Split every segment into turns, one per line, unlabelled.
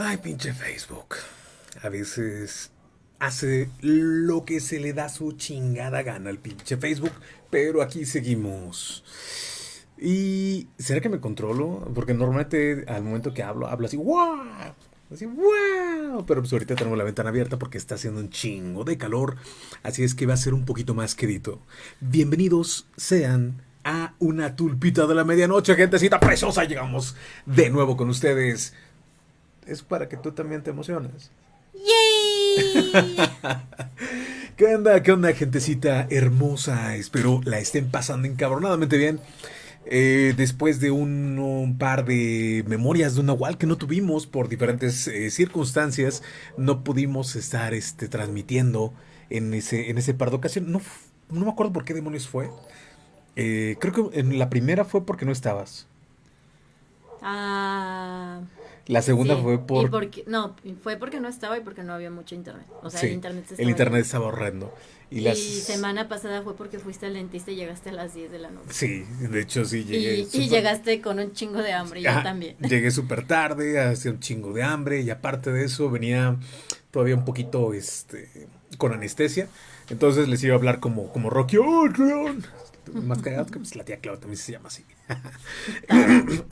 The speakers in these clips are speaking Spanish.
Ay, pinche Facebook. A veces hace lo que se le da su chingada gana al pinche Facebook, pero aquí seguimos. ¿Y será que me controlo? Porque normalmente al momento que hablo, hablo así, ¡wow! Así, ¡wow! Pero pues ahorita tenemos la ventana abierta porque está haciendo un chingo de calor, así es que va a ser un poquito más querido. Bienvenidos sean a una tulpita de la medianoche, gentecita preciosa. Llegamos de nuevo con ustedes. Es para que tú también te emociones.
¡Yay!
¿Qué onda? ¿Qué onda, gentecita hermosa? Espero la estén pasando encabronadamente bien. Eh, después de un, un par de memorias de una Nahual que no tuvimos por diferentes eh, circunstancias, no pudimos estar este, transmitiendo en ese, en ese par de ocasiones. No, no me acuerdo por qué demonios fue. Eh, creo que en la primera fue porque no estabas.
Ah,
La segunda
sí.
fue
Y
por...
porque, no, fue porque no estaba y porque no había mucho internet. O sea,
Sí,
el internet
el
estaba
internet estaba horrendo. Y,
Y,
las...
semana pasada fue porque fuiste al dentista y llegaste a las 10 de la noche.
Sí, de hecho sí llegué.
Y, y
súper-
llegaste con un chingo de hambre, yo también.
Llegué súper tarde, hacía un chingo de hambre y aparte de eso venía todavía un poquito este, con anestesia. Entonces les iba a hablar como, como Rocky. ¡Oh! Más cagado que pues, la tía Clau también se llama así.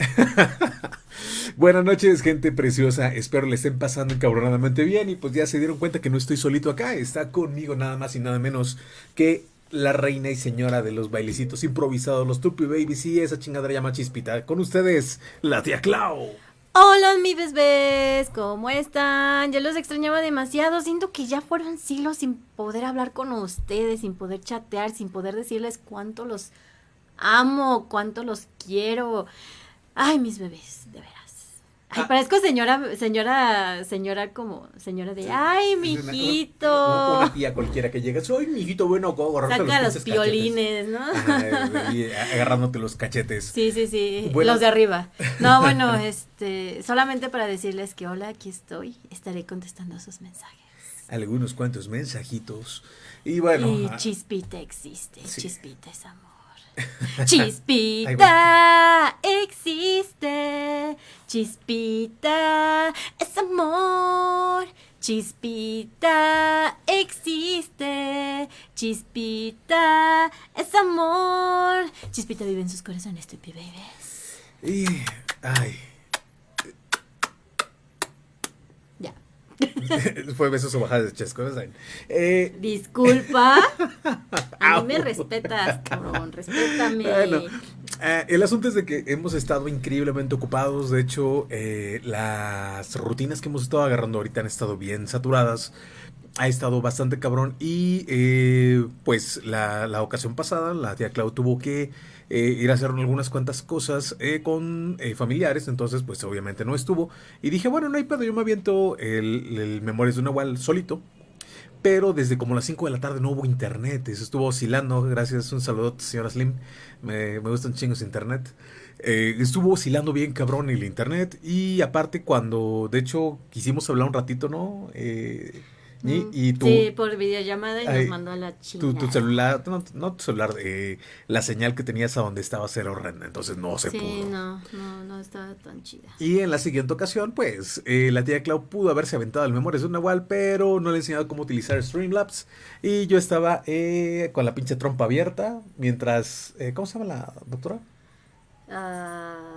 Buenas noches, gente preciosa. Espero le estén pasando encabronadamente bien. Y pues ya se dieron cuenta que no estoy solito acá. Está conmigo nada más y nada menos que la reina y señora de los bailecitos improvisados, los Tupi Babies y esa chingadera llama Chispita. Con ustedes, la tía Clau.
Hola, mi bebés, ¿cómo están? Yo los extrañaba demasiado. Siento que ya fueron siglos sin poder hablar con ustedes, sin poder chatear, sin poder decirles cuánto los amo, cuánto los quiero. Ay, mis bebés. Ay,
Ah.
parezco señora, señora, señora como, señora de, ay,
Una-
mijito.
Una tía cualquiera que llega. Soy mijito bueno, go, agarrarte
Saca los
pinches
piolines, ¿no?
y agarrándote los cachetes.
Sí, sí, sí,
Bueno.
los de arriba. No, bueno, este, solamente para decirles que hola, aquí estoy, estaré contestando sus mensajes.
Algunos cuantos mensajitos. Y bueno.
y
ah,
Chispita existe,
Sí.
Chispita es amor. Chispita existe, Chispita es amor. Chispita existe, Chispita es amor. Chispita vive en sus corazones, Tupi Babies.
y. Ay.
Ya.
Fue besos o bajadas de chesco. Eh,
Disculpa. A mí me respetas, cabrón. Respétame.
Bueno, eh, el asunto es de que hemos estado increíblemente ocupados. De hecho, eh, las rutinas que hemos estado agarrando ahorita han estado bien saturadas. Ha estado bastante cabrón. Y eh, pues la, la ocasión pasada, la tía Clau tuvo que eh, ir a hacer algunas cuantas cosas eh, con eh, familiares. Entonces, pues obviamente no estuvo. Y dije, bueno, no hay pedo, yo me aviento el, el Memorias de Nahual solito. Pero desde como las 5 de la tarde no hubo internet. Eso estuvo oscilando. Gracias. Un saludo, señora Slim. Me, me gustan chingos internet. Eh, estuvo oscilando bien cabrón el internet. Y aparte cuando, de hecho, quisimos hablar un ratito, ¿no? Eh, y, y tu,
Sí, por videollamada y
Ay,
nos mandó a la chingada.
tu celular, no, no tu celular, eh, la señal que tenías a donde estabas era horrenda. Entonces no se
Sí,
pudo.
no, no, no estaba tan chida.
Y en la siguiente ocasión, pues, eh, la tía Clau pudo haberse aventado el Memorias de un Nahual, pero no le he enseñado cómo utilizar Streamlabs. Y yo estaba eh, con la pinche trompa abierta, mientras... eh, ¿Cómo se llama la doctora?
Ah, sí,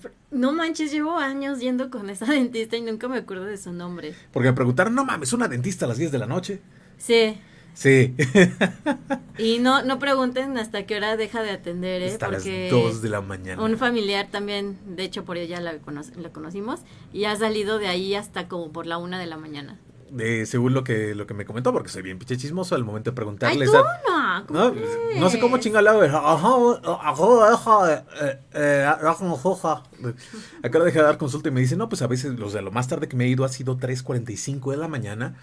pero- no manches, llevo años yendo con esa dentista y nunca me acuerdo de su nombre.
Porque me preguntaron, no mames, una dentista a las 10 de la noche.
Sí,
Sí,
y no, no pregunten hasta qué hora deja de atender, ¿eh?
hasta las
Porque
2 de la mañana.
un familiar también, de hecho por ella la, cono- la conocimos, y ha salido de ahí hasta como por la una de la mañana.
Eh, según lo que, lo que me comentó, porque soy bien pinche chismoso al momento de
Ay,
preguntarle.
tú
está-
no, ¿cómo
No,
crees?
no sé cómo chingado. Acabo de dejar de dar consulta y me dice, no, pues a veces los de lo más tarde que me he ido ha sido 3.45 de la mañana,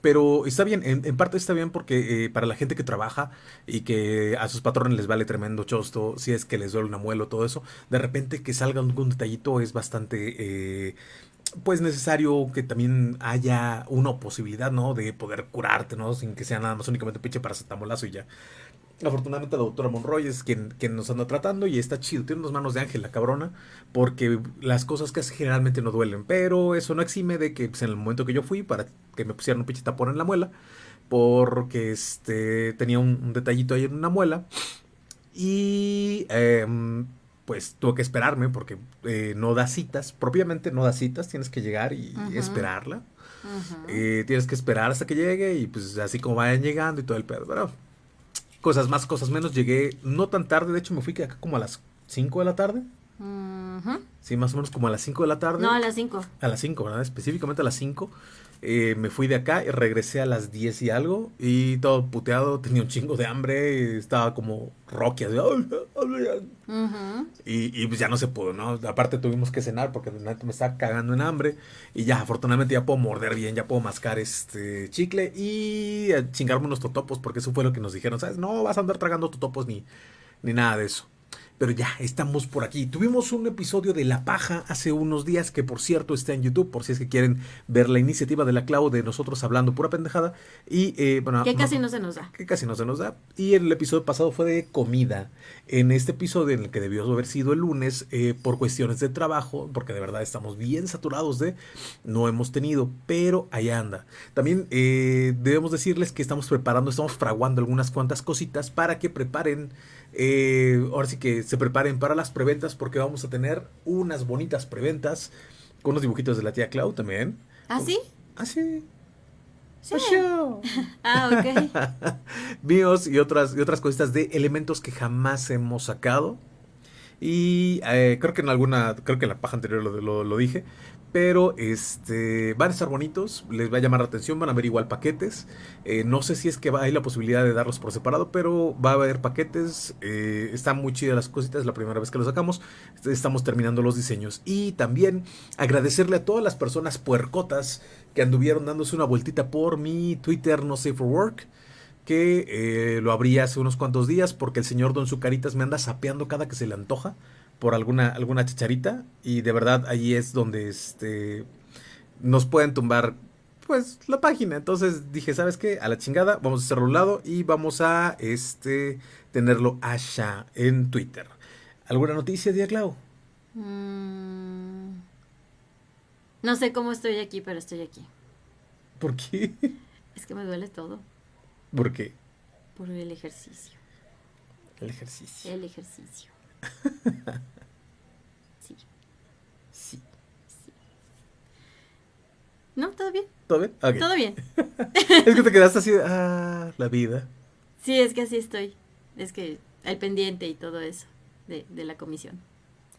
pero está bien, en, en parte está bien porque eh, para la gente que trabaja y que a sus patrones les vale tremendo chosto, si es que les duele una muela o todo eso, de repente que salga algún detallito es bastante... eh, pues necesario que también haya una posibilidad, ¿no? De poder curarte, ¿no? Sin que sea nada más únicamente pinche paracetamolazo y ya. Afortunadamente la doctora Monroy es quien, quien nos anda tratando y está chido. Tiene unas manos de ángel la cabrona, porque las cosas que generalmente no duelen. Pero eso no exime de que pues, en el momento que yo fui para que me pusieran un pinche tapón en la muela, porque este tenía un, detallito ahí en una muela. Y em, pues tuve que esperarme porque eh, no da citas, propiamente no da citas, tienes que llegar y esperarla. Eh, tienes que esperar hasta que llegue y pues así como vayan llegando y todo el pedo. Pero cosas más, cosas menos. Llegué no tan tarde, de hecho me fui acá como a las 5 de la tarde. Sí, más o menos como a las 5 de la tarde.
No, a las 5.
A las 5, ¿verdad? Específicamente a las 5. Eh, me fui de acá y regresé a las 10 y algo y todo puteado, tenía un chingo de hambre, estaba como Rocky, así, y, y, pues ya no se pudo, ¿no? Aparte tuvimos que cenar porque me estaba cagando en hambre y ya afortunadamente ya puedo morder bien, ya puedo mascar este chicle y chingarme unos totopos porque eso fue lo que nos dijeron, ¿sabes? No vas a andar tragando totopos ni, ni nada de eso. Pero ya, estamos por aquí. Tuvimos un episodio de La Paja hace unos días, que por cierto está en YouTube, por si es que quieren ver la iniciativa de la Clau de nosotros hablando pura pendejada. Y, eh, bueno,
que casi no, se nos da.
Que casi no se nos da. Y el episodio pasado fue de comida. En este episodio, en el que debió haber sido el lunes, eh, por cuestiones de trabajo, porque de verdad estamos bien saturados de, no hemos tenido, pero ahí anda. También eh, debemos decirles que estamos preparando, estamos fraguando algunas cuantas cositas para que preparen eh, ahora sí que se preparen para las preventas porque vamos a tener unas bonitas preventas con los dibujitos de la tía Clau también.
¿Ah, sí?
Ah, sí.
Sí. ah, ok.
Míos y otras, y otras cositas de elementos que jamás hemos sacado. Y eh, creo que en alguna, creo que en la paja anterior lo, lo dije, pero este, van a estar bonitos, les va a llamar la atención, van a ver igual paquetes. Eh, no sé si es que hay la posibilidad de darlos por separado, pero va a haber paquetes. Eh, están muy chidas las cositas, la primera vez que los sacamos. Estamos terminando los diseños. Y también agradecerle a todas las personas puercotas que anduvieron dándose una vueltita por mi Twitter, no safe for work que eh, lo abrí hace unos cuantos días porque el señor Don Zucaritas me anda sapeando cada que se le antoja por alguna, alguna chicharita y de verdad allí es donde este, nos pueden tumbar pues la página. Entonces dije, ¿sabes qué? A la chingada, vamos a hacerlo a un lado y vamos a este tenerlo allá en Twitter. ¿Alguna noticia, Día Clau?
Mm, no sé cómo estoy aquí, pero estoy aquí.
¿Por qué?
Es que me duele todo.
¿Por qué?
Por el ejercicio.
El ejercicio.
El ejercicio. sí.
Sí.
¿No? ¿Todo bien?
¿Todo bien?
Todo bien.
es que te quedaste así, ah, la vida.
Sí, es que así estoy. Es que el pendiente y todo eso de, la comisión.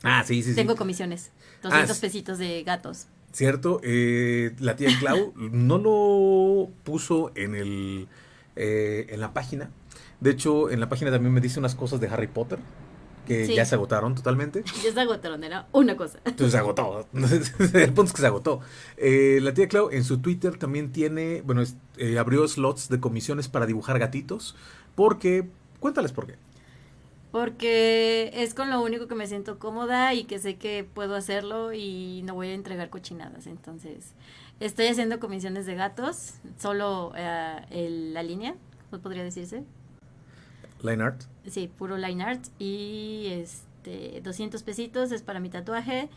Ah, sí, sí,
Tengo comisiones. 200 ah, pesitos de gatos.
Cierto, eh, la tía Clau no lo puso en el eh, en la página. De hecho, en la página también me dice unas cosas de Harry Potter que ya se agotaron totalmente.
Ya se agotaron, era una cosa.
Entonces se agotó. el punto es que se agotó. Eh, la tía Clau en su Twitter también tiene, bueno, eh, abrió slots de comisiones para dibujar gatitos. Porque, cuéntales por qué.
Porque es con lo único que me siento cómoda y que sé que puedo hacerlo y no voy a entregar cochinadas. Entonces, estoy haciendo comisiones de gatos, solo eh, la línea, ¿cómo podría decirse?
Line art.
Sí, puro line art. Y este, 200 pesitos es para mi tatuaje.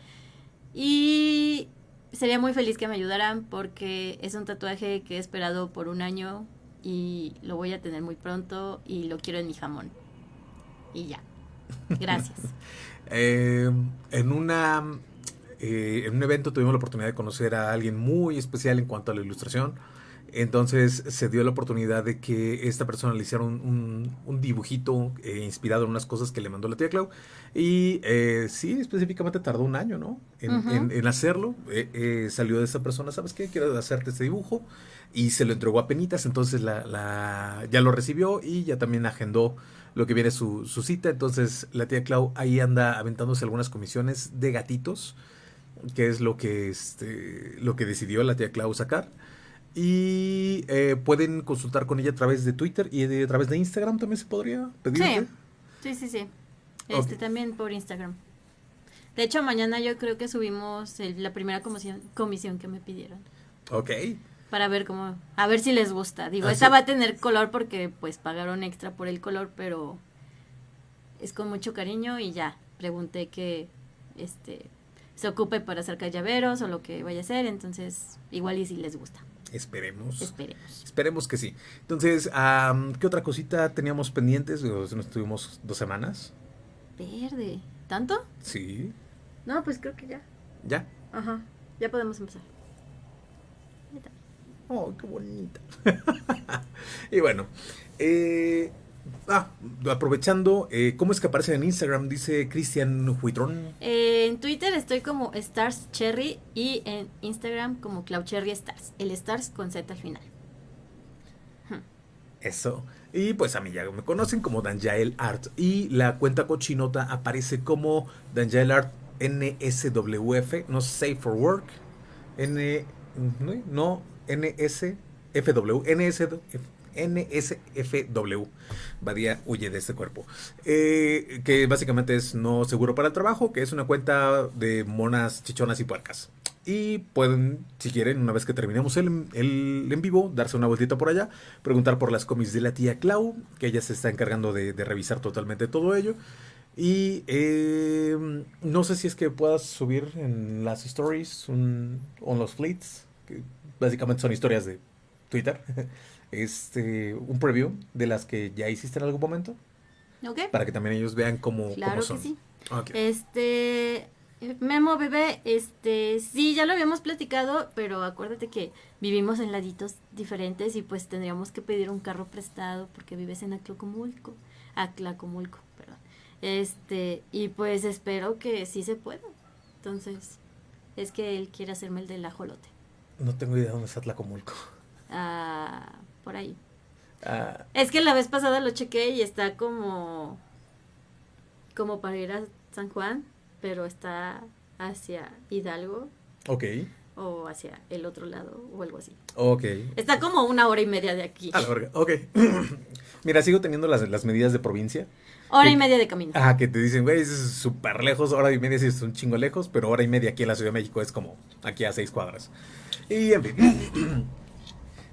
Y sería muy feliz que me ayudaran porque es un tatuaje que he esperado por un año y lo voy a tener muy pronto y lo quiero en mi jamón. Y ya. Gracias.
Eh, en una eh, en un evento tuvimos la oportunidad de conocer a alguien muy especial en cuanto a la ilustración. Entonces se dio la oportunidad de que esta persona le hiciera un, dibujito eh, inspirado en unas cosas que le mandó la tía Clau. Y eh, sí, específicamente tardó un año, ¿no? En, hacerlo. Eh, salió de esa persona, ¿sabes qué? Quiero hacerte este dibujo. Y se lo entregó a Penitas, entonces la, ya lo recibió y ya también agendó lo que viene su, su cita. Entonces la tía Clau ahí anda aventándose algunas comisiones de gatitos, que es lo que, este, lo que decidió la tía Clau sacar. Y eh, pueden consultar con ella a través de Twitter y a través de Instagram también se podría pedir.
Sí, sí, sí. Este también por Instagram. De hecho, mañana yo creo que subimos la primera comisión, comisión que me pidieron.
Ok.
Para ver cómo, a ver si les gusta. Digo,
Así-
esta va a tener color porque pues pagaron extra por el color, pero es con mucho cariño y ya. Pregunté que este se ocupe para hacer llaveros o lo que vaya a hacer, entonces igual y si les gusta.
Esperemos.
Esperemos.
Esperemos que sí. Entonces, ¿qué otra cosita teníamos pendientes? Nos tuvimos dos semanas.
Verde. ¿Tanto?
Sí.
No, pues creo que ya.
¿Ya?
Ajá. Ya podemos empezar.
Oh, qué bonita. y bueno, eh, ah, aprovechando, eh, ¿cómo es que aparece en Instagram? Dice Cristian Huitrón.
Eh, en Twitter estoy como Stars Cherry y en Instagram como Cloud Cherry Stars. El Stars con Z al final.
Eso. Y pues a mí ya me conocen como Danjael Art. Y la cuenta cochinota aparece como Danjael Art NSWF, no Safe for Work. N. No, no NSFW. NSFW. NSFW. Badía huye de este cuerpo. Eh, que básicamente es no seguro para el trabajo, que es una cuenta de monas chichonas y puercas. Y pueden, si quieren, una vez que terminemos el, el en vivo, darse una vueltita por allá, preguntar por las cómics de la tía Clau, que ella se está encargando de, revisar totalmente todo ello. Y eh, no sé si es que puedas subir en las stories un, o en los fleets, que básicamente son historias de Twitter, este, un preview de las que ya hiciste en algún momento,
¿Ok?
para que también ellos vean cómo,
Claro
cómo
que
son.
sí.
Ok.
Este, Memo bebé, este, sí, ya lo habíamos platicado, pero acuérdate que vivimos en laditos diferentes y pues tendríamos que pedir un carro prestado porque vives en Atlacomulco, Atlacomulco, perdón. Este, y pues espero que sí se pueda. Entonces, es que él quiere hacerme el del ajolote.
No tengo idea dónde está Tlacomulco.
Ah, por ahí.
Ah,
Es que la vez pasada lo chequé y está como como para ir a San Juan, pero está hacia Hidalgo
ok,
o hacia el otro lado o algo así.
ok.
Está como una hora y media de aquí.
A la verga, ok. Mira, sigo teniendo las, las medidas de provincia.
Hora y media de camino.
Ah, que te dicen, güey, es súper lejos, hora y media sí es un chingo lejos, pero hora y media aquí en la Ciudad de México es como aquí a seis cuadras. Y en fin.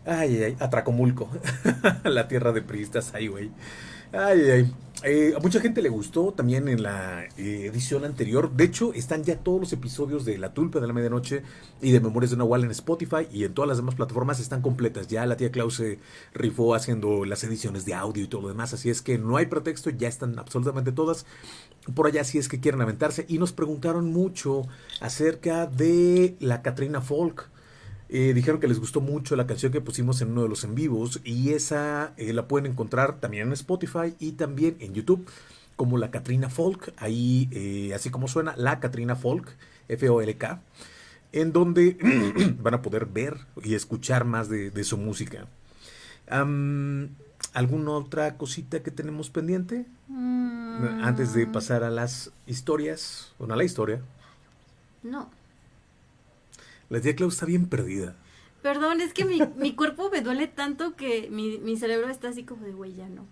Ay, ay, Atracomulco, la tierra de priistas, ay, güey. Ay, ay. Eh, a mucha gente le gustó también en la eh, edición anterior. De hecho, están ya todos los episodios de La Tulpa de la Medianoche y de Memorias de Nahual en Spotify y en todas las demás plataformas están completas. Ya la tía Klaus se rifó haciendo las ediciones de audio y todo lo demás. Así es que no hay pretexto, ya están absolutamente todas por allá si es que quieren aventarse. Y nos preguntaron mucho acerca de la Katrina Folk. Eh, dijeron que les gustó mucho la canción que pusimos en uno de los en vivos y esa eh, la pueden encontrar también en Spotify y también en YouTube como la Katrina Folk, ahí eh, así como suena, la Katrina Folk, F-O-L-K, en donde van a poder ver y escuchar más de, de su música. ¿Alguna otra cosita que tenemos pendiente?
Mm,
Antes de pasar a las historias, bueno, a la historia.
No.
La tía Clau está bien perdida.
Perdón, es que mi, mi cuerpo me duele tanto que mi, mi cerebro está así como de güey, ya no.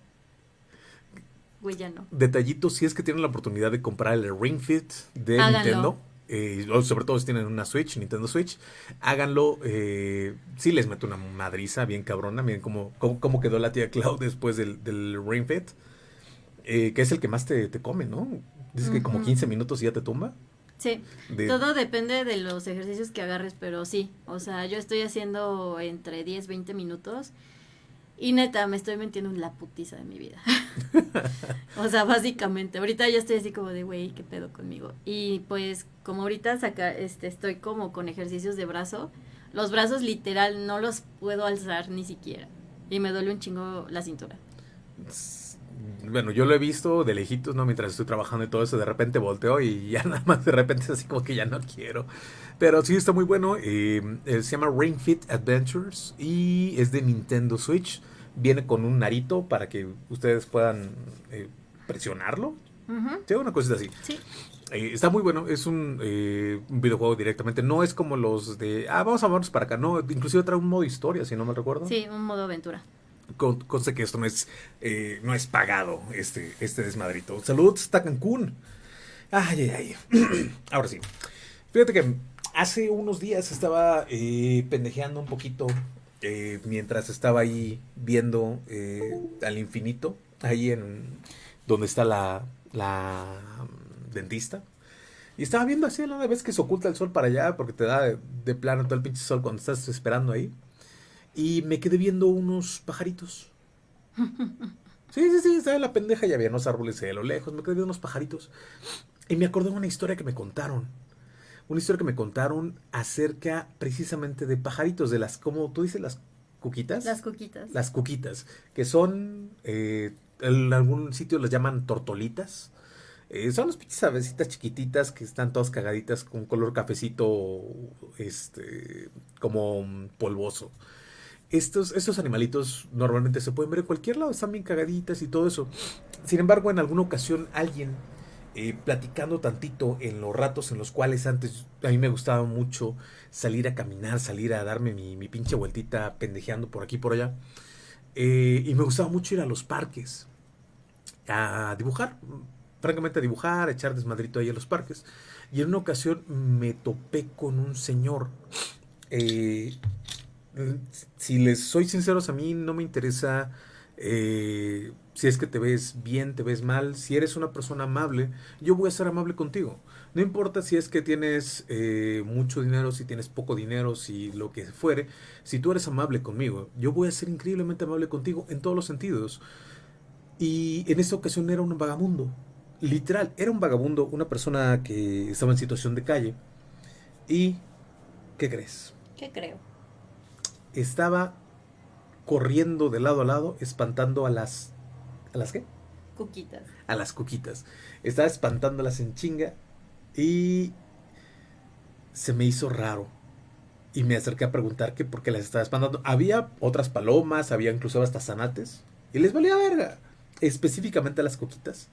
Güey, ya no.
Detallitos, si es que tienen la oportunidad de comprar el Ring Fit de
Háganlo.
Nintendo, eh, sobre todo si tienen una Switch, Nintendo Switch, háganlo. Eh, sí les meto una madriza bien cabrona. Miren cómo, cómo, cómo quedó la tía Clau después del, del Ring Fit, eh, que es el que más te, te come, ¿no? Dices que como
Ujú.
15 minutos y ya te tumba.
Sí,
De-
todo depende de los ejercicios que agarres, pero sí, o sea, yo estoy haciendo entre 10, 20 minutos y neta, me estoy metiendo en la putiza de mi vida. o sea, básicamente, ahorita ya estoy así como de, güey, ¿qué pedo conmigo? Y pues, como ahorita saca, este, estoy como con ejercicios de brazo, los brazos literal no los puedo alzar ni siquiera. Y me duele un chingo la cintura.
Bueno, yo lo he visto de lejitos, ¿no? Mientras estoy trabajando y todo eso, de repente volteo y ya nada más de repente es así como que ya no quiero. Pero sí está muy bueno. eh, eh, se llama Ring Fit Adventures y es de Nintendo Switch. Viene con un narito para que ustedes puedan eh, presionarlo.
Ujú,
Sí, una cosita así.
Sí.
Eh, está muy bueno, es un, eh, un videojuego directamente. No es como los de, ah, vamos a movernos para acá. No, inclusive trae un modo historia, si no me recuerdo.
Sí, un modo aventura.
Con- Conste que esto no es, eh, no es pagado, este, este desmadrito. Saludos hasta Cancún. Ay, ay, ay. Ahora sí. Fíjate que hace unos días estaba eh, pendejeando un poquito eh, mientras estaba ahí viendo eh, al infinito, ahí en donde está la, la dentista. Y estaba viendo así la vez que se oculta el sol para allá, porque te da de plano todo el pinche sol cuando estás esperando ahí. Y me quedé viendo unos pajaritos. Sí, sí, sí, estaba la pendeja y había unos árboles a lo lejos. Me quedé viendo unos pajaritos. Y me acordé de una historia que me contaron. Una historia que me contaron acerca precisamente de pajaritos, de las, ¿cómo tú dices? Las cuquitas.
Las cuquitas.
Las cuquitas, que son, eh, en algún sitio las llaman tortolitas. Eh, son las pinches avecitas chiquititas que están todas cagaditas con color cafecito, este, como polvoso. Estos, estos animalitos normalmente se pueden ver en cualquier lado, están bien cagaditas y todo eso. Sin embargo, en alguna ocasión alguien eh, platicando tantito en los ratos en los cuales antes a mí me gustaba mucho salir a caminar, salir a darme mi, mi pinche vueltita pendejeando por aquí por allá. Eh, y me gustaba mucho ir a los parques a dibujar, francamente a dibujar, a echar desmadrito ahí a los parques. Y en una ocasión me topé con un señor. eh, si les soy sinceros, a mí no me interesa eh, si es que te ves bien, te ves mal. Si eres una persona amable, yo voy a ser amable contigo. No importa si es que tienes eh, mucho dinero, si tienes poco dinero, si lo que fuere. Si tú eres amable conmigo, yo voy a ser increíblemente amable contigo en todos los sentidos. Y en esta ocasión era un vagabundo. Literal, era un vagabundo, una persona que estaba en situación de calle. ¿Y qué crees?
¿Qué creo?
Estaba corriendo de lado a lado, espantando a las... ¿A las qué?
Cuquitas.
A las cuquitas. Estaba espantándolas en chinga y se me hizo raro. Y me acerqué a preguntar que por qué las estaba espantando. Había otras palomas, había incluso hasta zanates. Y les valía verga. Específicamente a las coquitas.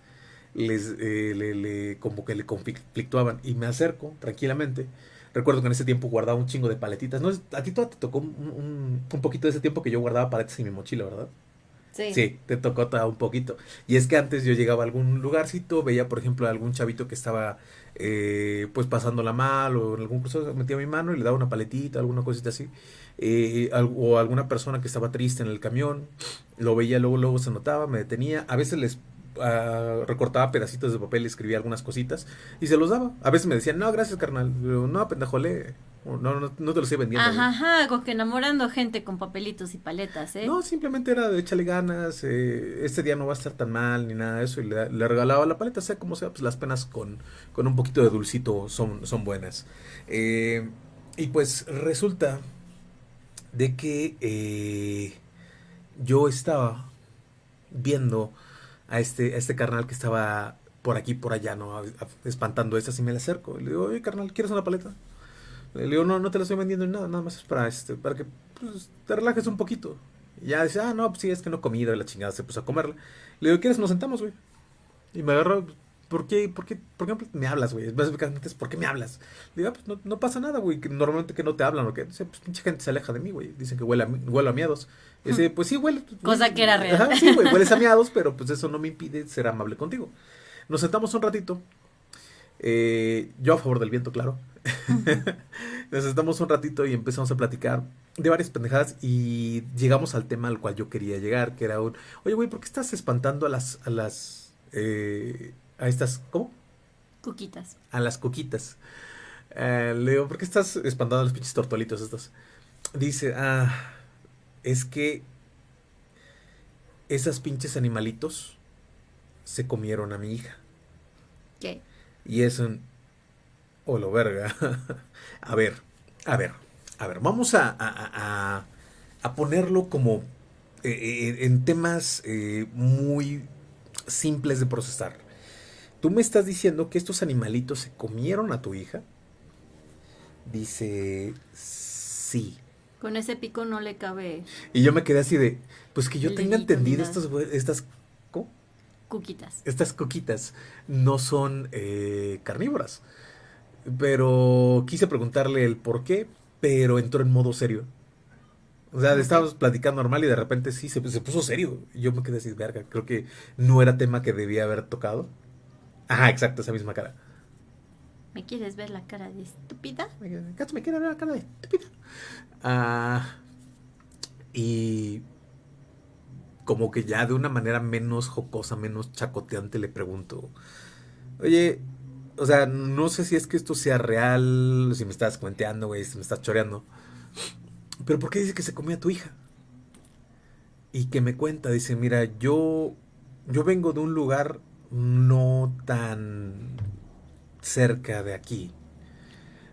Les, eh, le, le- como que le conflictuaban. Y me acerco tranquilamente. Recuerdo que en ese tiempo guardaba un chingo de paletitas. ¿No? A ti te tocó un, un- un poquito de ese tiempo que yo guardaba paletas en mi mochila, ¿verdad?
Sí.
Sí, te tocó un poquito. Y es que antes yo llegaba a algún lugarcito, veía, por ejemplo, a algún chavito que estaba, eh, pues, pasándola mal o en algún curso, metía mi mano y le daba una paletita, alguna cosita así. Eh, o alguna persona que estaba triste en el camión, lo veía, luego, luego se notaba, me detenía. A veces les ah, recortaba pedacitos de papel, escribía algunas cositas y se los daba. A veces me decían, no, gracias, carnal. Yo, no, pendejo, lee. O, No, no, no te lo estoy vendiendo. güey".
Ajá, ajá, con que enamorando gente con papelitos y paletas, ¿eh?
No, simplemente era de échale ganas, eh, este día no va a estar tan mal ni nada de eso. Y le, le regalaba la paleta, sea como sea, pues las penas con, con un poquito de dulcito son, son buenas. Eh, y pues resulta de que eh, yo estaba viendo a este, este carnal que estaba por aquí, por allá, ¿no? Espantando estas y me le acerco. Y le digo, oye, carnal, ¿quieres una paleta? Le digo, no, no te la estoy vendiendo ni nada, nada más es para, este, para que pues, te relajes un poquito. Y ya dice, ah, no, pues sí, es que no he comido la chingada se puso a comerla. Le digo, ¿quieres? Nos sentamos, güey. Y me agarró, ¿por qué, por qué, por qué me hablas, güey? Básicamente es, ¿por qué me hablas? Le digo, ah, pues no, no pasa nada, güey, normalmente que no te hablan o que, pues pinche gente se aleja de mí, güey. Dicen que huele a, huelo a miados. Dice, pues sí, huele.
Cosa que era real.
Ajá, sí, güey, hueles a miados, pero pues eso no me impide ser amable contigo. Nos sentamos un ratito. Eh, yo a favor del viento, claro. Nos sentamos un ratito y empezamos a platicar de varias pendejadas y llegamos al tema al cual yo quería llegar, que era un, oye, güey, ¿por qué estás espantando a las, a las, eh, a estas, ¿cómo?
Cuquitas.
A las coquitas. Eh, le digo, ¿por qué estás espantando a los pinches tortolitos estos? Dice, ah, es que esas pinches animalitos se comieron a mi hija.
¿Qué?
Y es un... Olo, verga. a ver, a ver, a ver, vamos a, a, a- a- a ponerlo como eh, eh, en temas eh, muy simples de procesar. Tú me estás diciendo que estos animalitos se comieron a tu hija. Dice, sí.
Con ese pico no le cabe
Y yo me quedé así de, pues que yo tenga entendido estos, estas, ¿cómo?
cuquitas.
estas coquitas no son eh, carnívoras. Pero quise preguntarle el por qué, pero entró en modo serio. O sea, estábamos platicando normal y de repente sí, se, se puso serio. Yo me quedé así, verga, creo que no era tema que debía haber tocado. Ajá, exacto, esa misma cara.
¿Me quieres ver la cara de estúpida?
¿me quiere ver la cara de estúpida? Ah, y como que ya de una manera menos jocosa, menos chacoteante le pregunto, oye, o sea, no sé si es que esto sea real, si me estás cuenteando, güey, si me estás choreando, pero ¿por qué dice que se comía a tu hija? Y que me cuenta, dice, mira, yo, yo vengo de un lugar no tan cerca de aquí.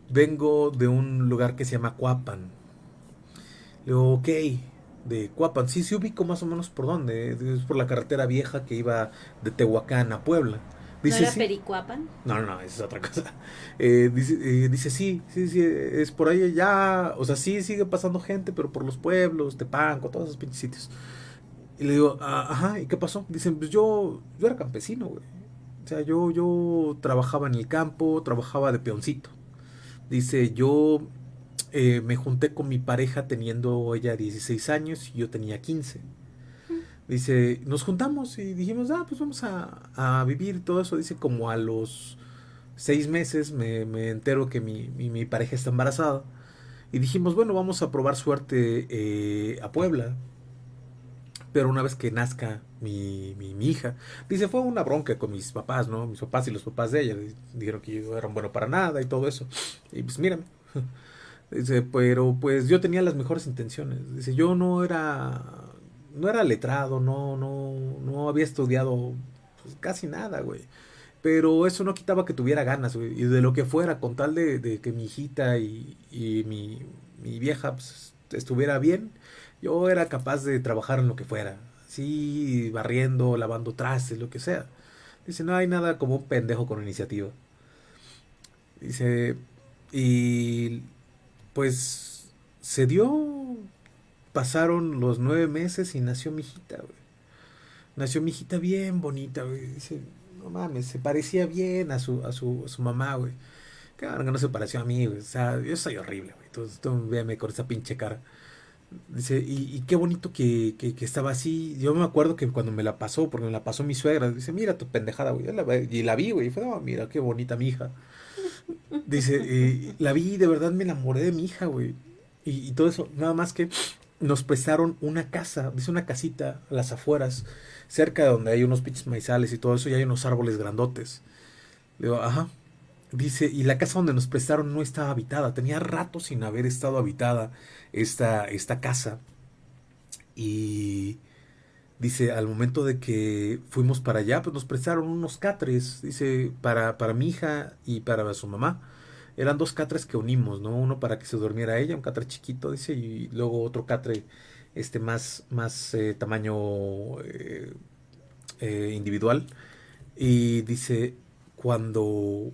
Vengo de un lugar que se llama Cuapan. Le digo, ok, de Cuapan. Sí, sí ubico más o menos por dónde. Es por la carretera vieja que iba de Tehuacán a Puebla.
Dice, ¿No era Pericuapan?
No, no, esa es otra cosa. Eh, dice, eh, dice, sí, sí, sí, es por ahí ya. O sea, sí sigue pasando gente, pero por los pueblos, Tepanco, todos esos pinches sitios. Y le digo, ah, ajá, ¿y qué pasó? Dicen, pues yo, yo era campesino, güey. O sea, yo, yo trabajaba en el campo, trabajaba de peoncito. Dice, yo eh, me junté con mi pareja teniendo ella 16 años y yo tenía 15. Dice, nos juntamos y dijimos, ah, pues vamos a, vivir todo eso. Dice, como a los seis meses me, entero que mi, pareja está embarazada. Y dijimos, bueno, vamos a probar suerte eh, a Puebla. Pero una vez que nazca mi, mi, hija, dice, fue una bronca con mis papás, ¿no? Mis papás y los papás de ella. Dijeron que yo era bueno para nada y todo eso. Y pues mírame. Dice, pero pues yo tenía las mejores intenciones. Dice, yo no era no era letrado, no, no, no había estudiado pues, casi nada, güey. Pero eso no quitaba que tuviera ganas, güey. Y de lo que fuera, con tal de, que mi hijita y, y mi, mi, vieja pues, estuviera bien, yo era capaz de trabajar en lo que fuera. Sí, barriendo, lavando trastes, lo que sea. Dice, no hay nada como un pendejo con iniciativa. Dice, y pues se dio pasaron los nueve meses y nació mi hijita, güey. Nació mi hijita bien bonita, güey. Dice, no mames, se parecía bien a su, a su, su mamá, güey. Claro que no se pareció a mí, güey. O sea, yo soy horrible, güey. Entonces, tú véame con esa pinche cara. Dice, y, qué bonito que, que, estaba así. Yo me acuerdo que cuando me la pasó, porque me la pasó mi suegra, dice, mira tu pendejada, güey. y la vi, güey. Y fue, oh, mira, qué bonita mi hija. Dice, la vi y de verdad me enamoré de mi hija, güey. Y, y, todo eso, nada más que nos prestaron una casa, dice una casita a las afueras, cerca de donde hay unos pinches maizales y todo eso, y hay unos árboles grandotes. digo, ajá. Dice, y la casa donde nos prestaron no estaba habitada, tenía rato sin haber estado habitada esta, esta casa. Y dice, al momento de que fuimos para allá, pues nos prestaron unos catres, dice, para, para mi hija y para su mamá eran dos catres que unimos, ¿no? Uno para que se durmiera ella, un catre chiquito, dice, y luego otro catre este más, más eh, tamaño eh, eh, individual. Y dice, cuando,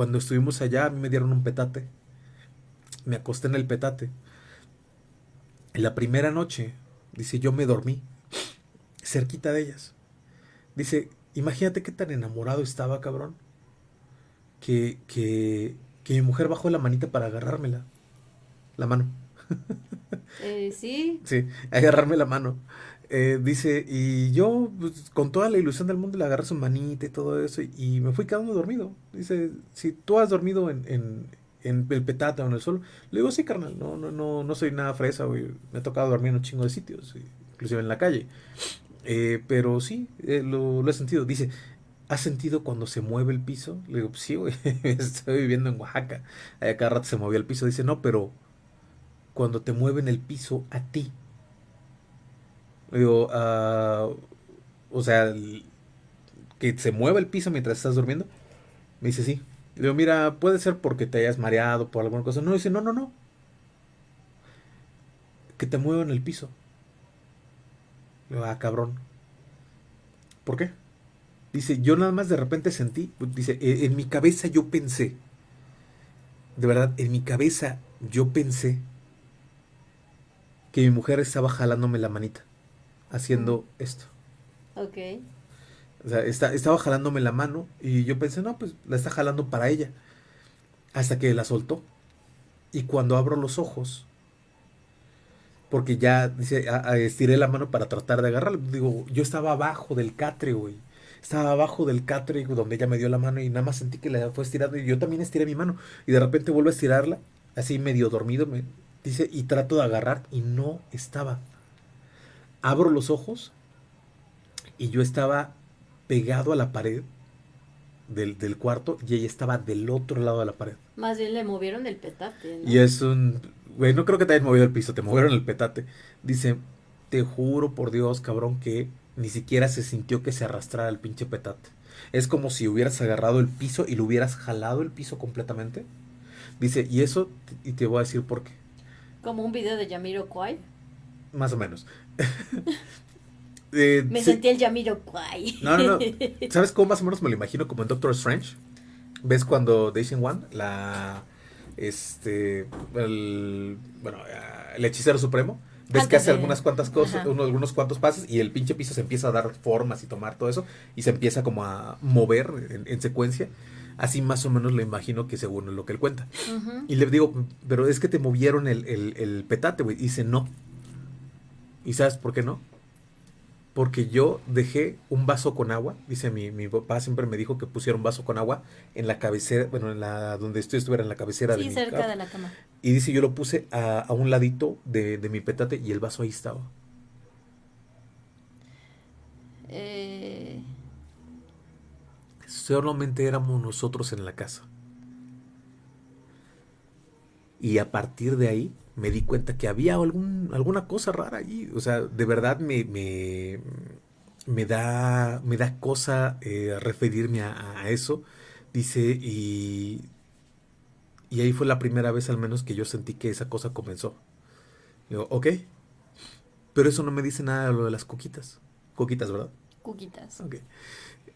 cuando estuvimos allá, a mí me dieron un petate. Me acosté en el petate. En la primera noche, dice, yo me dormí cerquita de ellas. Dice, imagínate qué tan enamorado estaba, cabrón que, que, que mi mujer bajó la manita para agarrármela. La mano.
Eh, sí.
Sí, agarrarme la mano. Eh, dice, y yo pues, con toda la ilusión del mundo le agarré su manita y todo eso y me fui quedando dormido. Dice, si tú has dormido en, el petate o en el suelo, le digo, sí, carnal, no, no, no, no soy nada fresa, güey. Me ha tocado dormir en un chingo de sitios, inclusive en la calle. Eh, pero sí, lo, lo, he sentido. Dice, ¿Has sentido cuando se mueve el piso? Le digo, sí, güey, estoy viviendo en Oaxaca. Allá cada rato se movía el piso. Dice, no, pero cuando te mueven el piso a ti. Digo, ah, o sea, que se mueva el piso mientras estás durmiendo. Me dice, sí. Le digo, mira, puede ser porque te hayas mareado por alguna cosa. No, dice, no, no, no. Que te muevan el piso. Le digo, ah, cabrón. ¿Por qué? Dice, yo nada más de repente sentí, dice, e, en mi cabeza yo pensé, de verdad, en mi cabeza yo pensé que mi mujer estaba jalándome la manita, haciendo esto.
Ok.
O sea, estaba jalándome la mano y yo pensé, no, pues la está jalando para ella. Hasta que la soltó. Y cuando abro los ojos, porque ya, dice, estiré la mano para tratar de agarrarla. Digo, yo estaba abajo del catre, güey Estaba abajo del catre donde ella me dio la mano y nada más sentí que la fue estirando y yo también estiré mi mano. Y de repente vuelvo a estirarla, así medio dormido, me dice, y trato de agarrar y no estaba. Abro los ojos y yo estaba pegado a la pared del, del, cuarto y ella estaba del otro lado de la pared.
Más bien le movieron el petate.
¿no? Y es un... Güey, no creo que te hayan movido el piso, te movieron el petate. Dice, te juro por Dios, cabrón, que ni siquiera se sintió que se arrastrara el pinche petate. Es como si hubieras agarrado el piso y lo hubieras jalado el piso completamente. Dice, y eso, y te voy a decir por qué.
Como un video de Yamiro Kwai.
Más o menos.
eh, me sentí el Yamiro Kwai.
No, no, no. ¿Sabes cómo más o menos me lo imagino? Como en Doctor Strange. ¿Ves cuando Daisy One, la. Este. El. Bueno, el hechicero supremo. Ves que hace algunas cuantas cosas, uno, algunos cuantos pasos y el pinche piso se empieza a dar formas y tomar todo eso y se empieza como a mover en, en secuencia. Así más o menos lo imagino que según lo que él cuenta. Uh -huh. Y le digo, pero es que te movieron el, el, el petate, güey. Y dice, no. ¿Y sabes por qué no? Porque yo dejé un vaso con agua. Dice, mi, mi papá siempre me dijo que pusiera un vaso con agua en la cabecera, bueno, en la donde estoy estuviera en la cabecera
sí,
de mi
cerca de la cama.
Y dice, yo lo puse a, a un ladito de, de, mi petate y el vaso ahí estaba.
Eh...
Solamente éramos nosotros en la casa. Y a partir de ahí me di cuenta que había algún, alguna cosa rara allí. O sea, de verdad me, me, me da, me da cosa eh, referirme a, a, eso. Dice, y, y ahí fue la primera vez al menos que yo sentí que esa cosa comenzó. Digo, ok. Pero eso no me dice nada de lo de las coquitas. Coquitas, ¿verdad?
Coquitas.
Ok.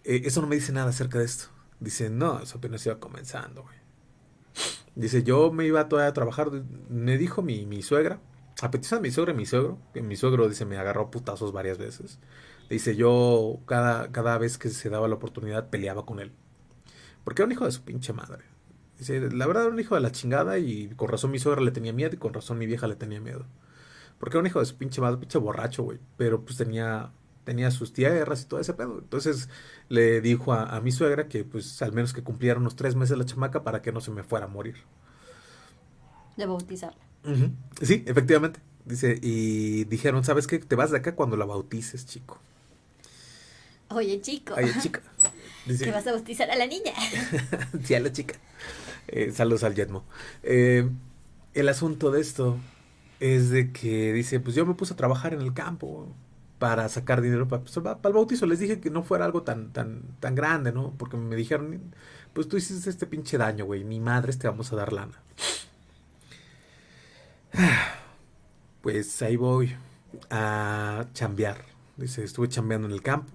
Eh, eso no me dice nada acerca de esto. Dice, no, eso apenas iba comenzando, güey. Dice, yo me iba todavía a trabajar. Me dijo mi, mi suegra, a mi suegra y mi suegro, que mi suegro, dice, me agarró putazos varias veces. Dice, yo cada, cada vez que se daba la oportunidad peleaba con él. Porque era un hijo de su pinche madre. Dice, la verdad era un hijo de la chingada y con razón mi suegra le tenía miedo y con razón mi vieja le tenía miedo. Porque era un hijo de su pinche madre, pinche borracho, güey. Pero pues tenía tenía sus tierras y todo ese pedo. Entonces le dijo a, a, mi suegra que pues al menos que cumpliera unos tres meses la chamaca para que no se me fuera a morir.
De bautizarla.
Uh -huh. Sí, efectivamente. Dice, y dijeron, ¿sabes qué? Te vas de acá cuando la bautices, chico.
Oye, chico.
Oye, chica.
Dice, que vas a bautizar a la niña.
sí, a la chica. Eh, saludos al Yetmo. Eh, el asunto de esto es de que dice, pues yo me puse a trabajar en el campo para sacar dinero para, pues, para, el bautizo. Les dije que no fuera algo tan, tan, tan grande, ¿no? Porque me dijeron, pues tú hiciste este pinche daño, güey. Mi madre te vamos a dar lana. Pues ahí voy a chambear. Dice, estuve chambeando en el campo.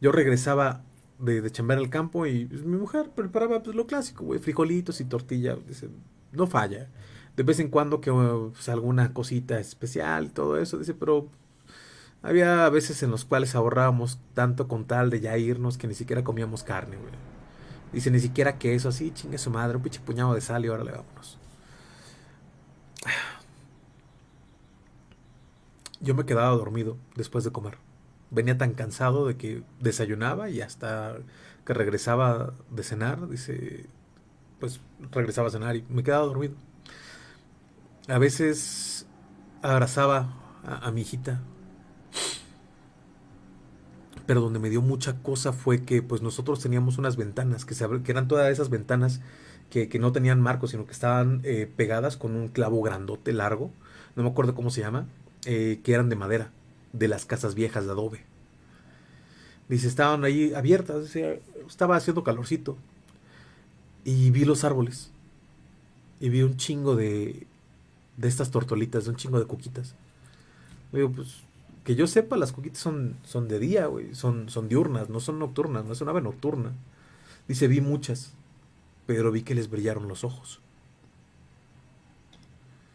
Yo regresaba de, de chambear al campo y pues, mi mujer preparaba pues, lo clásico, güey, frijolitos y tortilla. Dice, no falla. De vez en cuando que pues, alguna cosita especial todo eso. Dice, pero había veces en los cuales ahorrábamos tanto con tal de ya irnos que ni siquiera comíamos carne, güey. Dice, ni siquiera que eso así, chingue su madre, un pinche puñado de sal y órale, vámonos. Yo me quedaba dormido después de comer. Venía tan cansado de que desayunaba y hasta que regresaba de cenar, dice, pues regresaba a cenar y me quedaba dormido. A veces abrazaba a mi hijita, pero donde me dio mucha cosa fue que pues nosotros teníamos unas ventanas que, se, que eran todas esas ventanas que, que no tenían marcos, sino que estaban eh, pegadas con un clavo grandote largo, no me acuerdo cómo se llama, eh, que eran de madera, de las casas viejas de adobe. Dice, estaban ahí abiertas, estaba haciendo calorcito. Y vi los árboles. Y vi un chingo de, de estas tortolitas, de un chingo de coquitas. Digo, pues que yo sepa, las coquitas son, son de día, güey. Son, son diurnas, no son nocturnas, no es una ave nocturna. Dice, vi muchas, pero vi que les brillaron los ojos.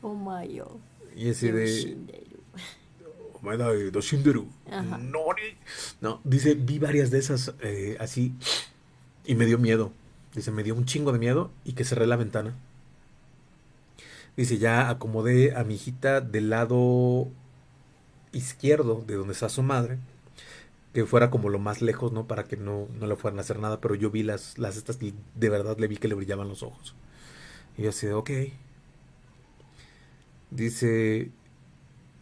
Oh my god.
Y ese de. Oh my god, Doshinderu. No, dice, vi varias de esas eh, así y me dio miedo. Dice, me dio un chingo de miedo y que cerré la ventana. Dice, ya acomodé a mi hijita del lado izquierdo de donde está su madre, que fuera como lo más lejos, ¿no? Para que no, no le fueran a hacer nada, pero yo vi las, las estas y de verdad le vi que le brillaban los ojos. Y yo así ok. Dice,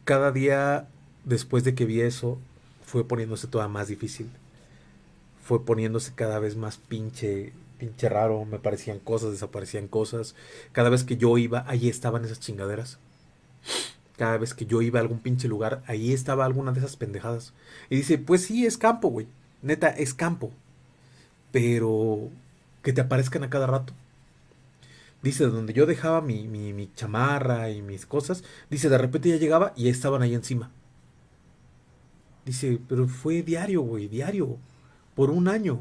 cada día después de que vi eso, fue poniéndose toda más difícil. Fue poniéndose cada vez más pinche, pinche raro. Me parecían cosas, desaparecían cosas. Cada vez que yo iba, ahí estaban esas chingaderas. Cada vez que yo iba a algún pinche lugar, ahí estaba alguna de esas pendejadas. Y dice, pues sí, es campo, güey. Neta, es campo. Pero que te aparezcan a cada rato. Dice, donde yo dejaba mi, mi, chamarra y mis cosas, dice, de repente ya llegaba y estaban ahí encima. Dice, pero fue diario, güey, diario. Por un año.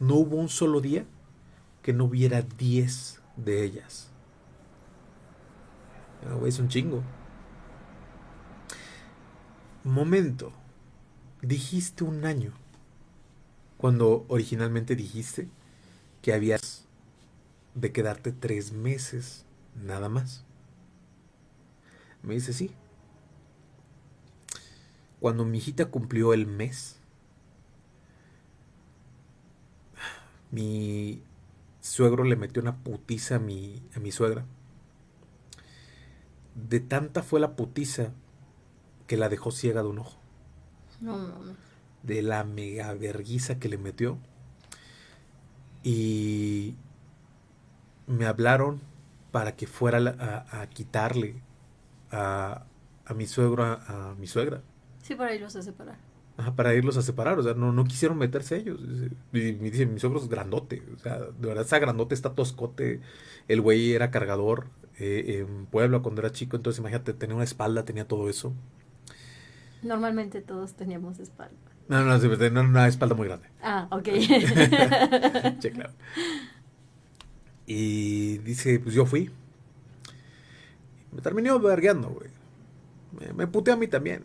No hubo un solo día que no hubiera 10 de ellas. Ah, güey, es un chingo. Momento. Dijiste un año. Cuando originalmente dijiste que habías de quedarte tres meses nada más. Me dice sí. Cuando mi hijita cumplió el mes, mi suegro le metió una putiza a mi, a mi suegra. De tanta fue la putiza que la dejó ciega de un ojo.
No mames.
De la mega verguiza que le metió. Y me hablaron para que fuera a, a quitarle a, a mi suegro, a, mi suegra.
Sí, para irlos a separar.
Ajá, para irlos a separar, o sea, no, no quisieron meterse ellos. Y me dice, mi suegro es grandote, o sea, de verdad está grandote, está toscote. El güey era cargador eh, en Puebla cuando era chico, entonces imagínate, tenía una espalda, tenía todo eso.
Normalmente todos teníamos espalda.
No, no, tenía una espalda muy grande.
Ah, ok.
Sí, claro. Y dice, pues yo fui. Me terminó vergueando, güey. Me, me puteó a mí también.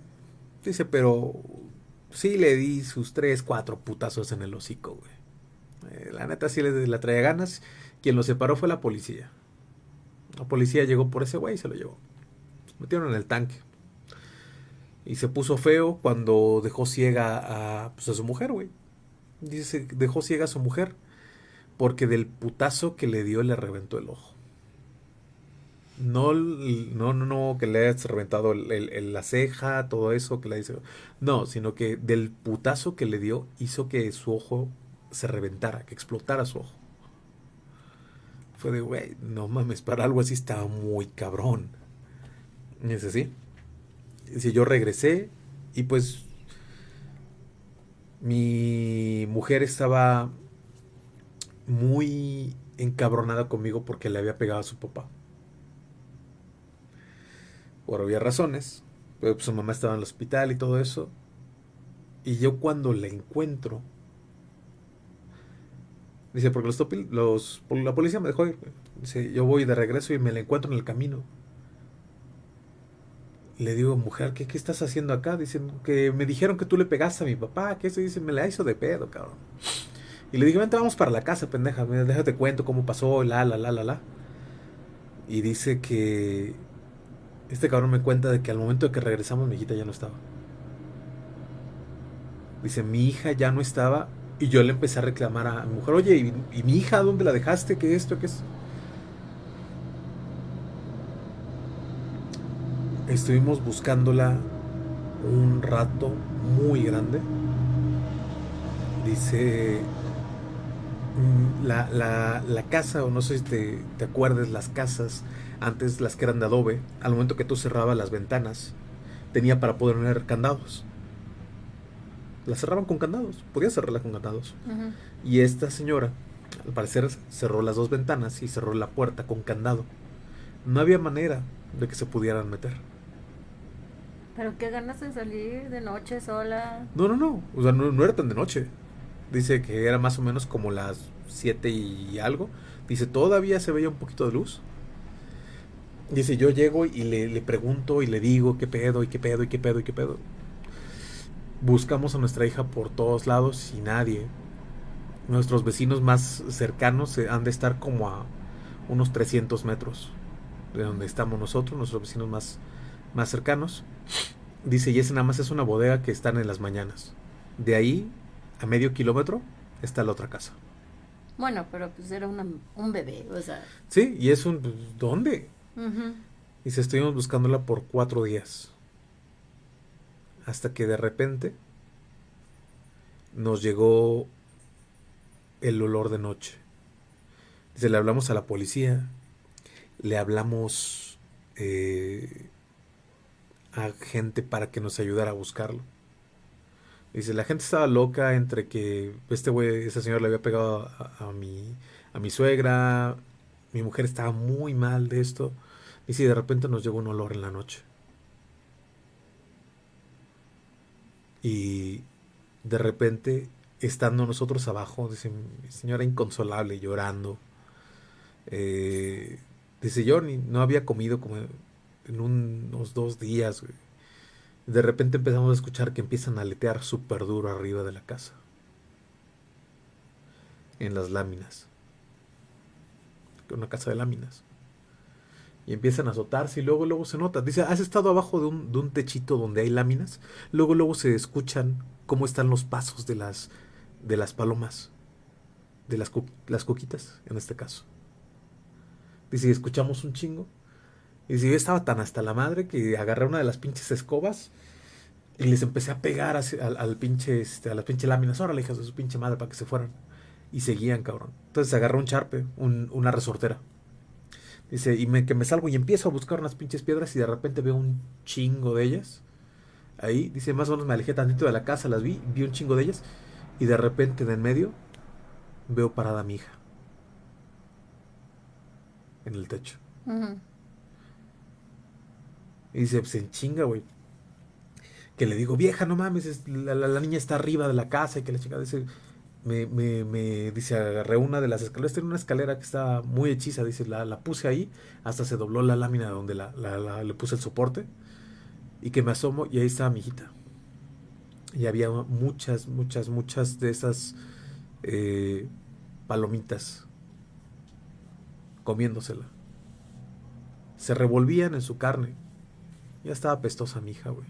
Dice, pero sí le di sus tres, cuatro putazos en el hocico, güey. Eh, la neta sí le, la traía ganas. Quien lo separó fue la policía. La policía llegó por ese güey y se lo llevó. Metieron en el tanque. Y se puso feo cuando dejó ciega a, pues, a su mujer, güey. Dice, dejó ciega a su mujer porque del putazo que le dio le reventó el ojo. No, no, no, que le hayas reventado el- la ceja, todo eso que le hizo. No, sino que del putazo que le dio hizo que su ojo se reventara, que explotara su ojo. Fue de, güey, no mames, para algo así estaba muy cabrón. Y es así. Si yo regresé y pues mi mujer estaba muy encabronada conmigo porque le había pegado a su papá. Por obvias razones. Pero pues, su mamá estaba en el hospital y todo eso. Y yo cuando la encuentro. Dice, porque los, los la policía me dejó ir. Dice, yo voy de regreso y me la encuentro en el camino. Le digo, mujer, ¿qué, qué estás haciendo acá? Dicen que me dijeron que tú le pegaste a mi papá. Que eso dice, me la hizo de pedo, cabrón. Y le dije, vente, vamos para la casa, pendeja. Déjate cuento cómo pasó, la, la, la, la, la. Y dice que este cabrón me cuenta de que al momento de que regresamos mi hijita ya no estaba. Dice, mi hija ya no estaba y yo le empecé a reclamar a mi mujer, oye, ¿y, mi hija dónde la dejaste? ¿Qué esto? ¿Qué es? Estuvimos buscándola un rato muy grande. Dice, mm, la, la, la casa, o no sé si te, te acuerdas, las casas, antes las que eran de adobe, al momento que tú cerrabas las ventanas, tenía para poder poner candados. Las cerraban con candados, podías cerrarla con candados. Y esta señora, al parecer, cerró las dos ventanas y cerró la puerta con candado. No había manera de que se pudieran meter.
Pero qué ganas de salir de noche sola.
No, no, no. O sea, no, no era tan de noche. Dice que era más o menos como las 7 y algo. Dice, todavía se veía un poquito de luz. Dice, yo llego y le, le pregunto y le digo qué pedo y qué pedo y qué pedo y qué pedo. Buscamos a nuestra hija por todos lados y nadie. Nuestros vecinos más cercanos eh, han de estar como a unos 300 metros de donde estamos nosotros, nuestros vecinos más, más cercanos. Dice, y ese nada más es una bodega que están en las mañanas. De ahí, a medio kilómetro, está la otra casa.
Bueno, pero pues era una, un bebé, o sea.
Sí, y es un... pues, ¿Dónde? Y se estuvimos buscándola por cuatro días. Hasta que de repente nos llegó el olor de noche. Dice, le hablamos a la policía, le hablamos eh, a gente para que nos ayudara a buscarlo. Dice, la gente estaba loca entre que este güey, ese señor le había pegado a, mi, a mi suegra, mi mujer estaba muy mal de esto. Y si de repente nos llegó un olor en la noche. Y de repente, estando nosotros abajo, dice, mi señora inconsolable, llorando. eh, dice, yo ni, no había comido como en unos dos días. De repente empezamos a escuchar que empiezan a aletear súper duro arriba de la casa. En las láminas. Una casa de láminas y empiezan a azotarse y luego luego se nota. Dice, ¿has estado abajo de un, de un techito donde hay láminas? Luego luego se escuchan cómo están los pasos de las de las palomas, de las, las cuquitas en este caso. Dice, escuchamos un chingo. Y dice, yo estaba tan hasta la madre que agarré una de las pinches escobas y les empecé a pegar pinche, este, a las pinches láminas. Órale, hijas de su pinche madre, para que se fueran. Y seguían, cabrón. Entonces agarré un charpe, un- una resortera. Dice, y me, que me salgo y empiezo a buscar unas pinches piedras y de repente veo un chingo de ellas. Ahí, dice, más o menos me alejé tantito de la casa, las vi, vi un chingo de ellas. Y de repente, en medio, veo parada a mi hija. En el techo.
Ujú.
Y dice, pues en chinga, güey. Que le digo, vieja, no mames, es- la, la- niña está arriba de la casa y que la chica dice, me, me, me dice, agarré una de las escaleras, tiene una escalera que está muy hechiza, dice, la, la puse ahí, hasta se dobló la lámina donde la- le puse el soporte, y que me asomo y ahí estaba mi hijita. Y había muchas, muchas, muchas de esas eh, palomitas comiéndosela. Se revolvían en su carne. Ya estaba pestosa mi hija, güey.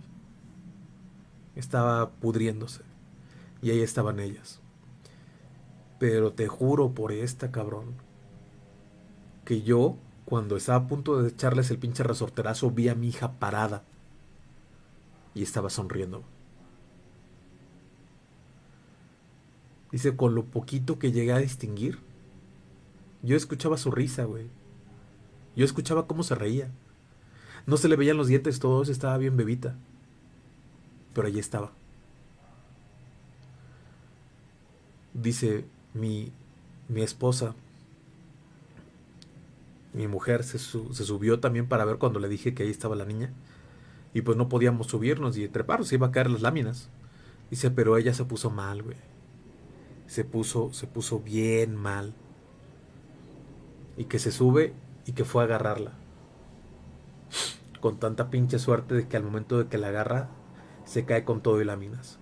Estaba pudriéndose. Y ahí estaban ellas. Pero te juro por esta cabrón. Que yo, cuando estaba a punto de echarles el pinche resorterazo, vi a mi hija parada. Y estaba sonriendo. Dice, con lo poquito que llegué a distinguir, yo escuchaba su risa, güey. Yo escuchaba cómo se reía. No se le veían los dientes todos, estaba bien bebita. Pero allí estaba. Dice mi, mi esposa, mi mujer se, se subió también para ver cuando le dije que ahí estaba la niña. Y pues no podíamos subirnos y treparnos, iba a caer las láminas. Dice, pero ella se puso mal, güey. Se puso, se puso bien mal. Y que se sube y que fue a agarrarla. Con tanta pinche suerte de que al momento de que la agarra, se cae con todo y láminas.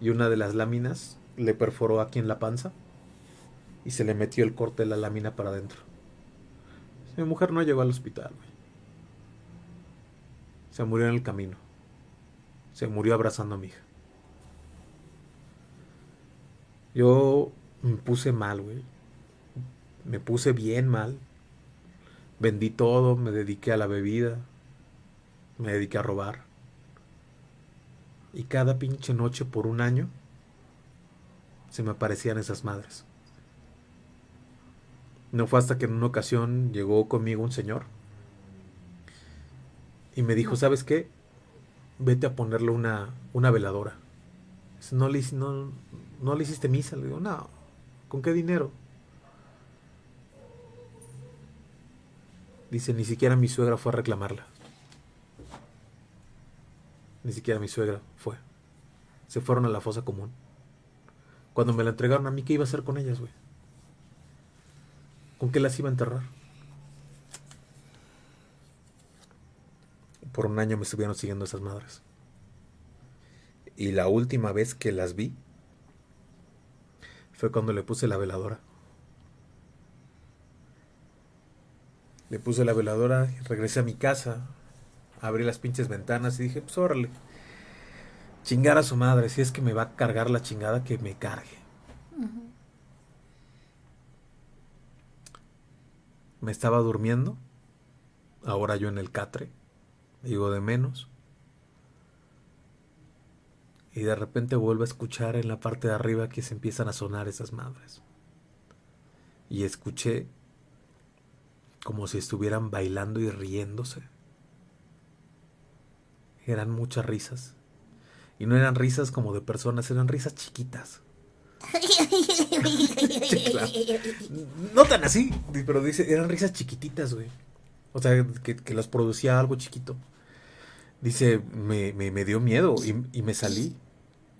Y una de las láminas le perforó aquí en la panza y se le metió el corte de la lámina para adentro. Mi mujer no llegó al hospital, güey. Se murió en el camino. Se murió abrazando a mi hija. Yo me puse mal, güey. Me puse bien mal. Vendí todo, me dediqué a la bebida, me dediqué a robar. Y cada pinche noche por un año se me aparecían esas madres. No fue hasta que en una ocasión llegó conmigo un señor y me dijo, ¿sabes qué? Vete a ponerle una, una veladora. No le, no, no le hiciste misa. Le digo, no, ¿con qué dinero? Dice, ni siquiera mi suegra fue a reclamarla. Ni siquiera mi suegra fue. Se fueron a la fosa común. Cuando me la entregaron a mí, ¿qué iba a hacer con ellas, güey? ¿Con qué las iba a enterrar? Por un año me estuvieron siguiendo esas madres. Y la última vez que las vi fue cuando le puse la veladora. Le puse la veladora, regresé a mi casa, abrí las pinches ventanas y dije, pues órale. Chingar a su madre, si es que me va a cargar la chingada, que me cargue. Me estaba durmiendo, ahora yo en el catre, digo de menos. Y de repente vuelvo a escuchar en la parte de arriba que se empiezan a sonar esas madres. Y escuché como si estuvieran bailando y riéndose. Eran muchas risas. Y no eran risas como de personas, eran risas chiquitas. No tan así, pero dice, eran risas chiquititas, güey. O sea, que, las producía algo chiquito. Dice, me, me, dio miedo y, me salí.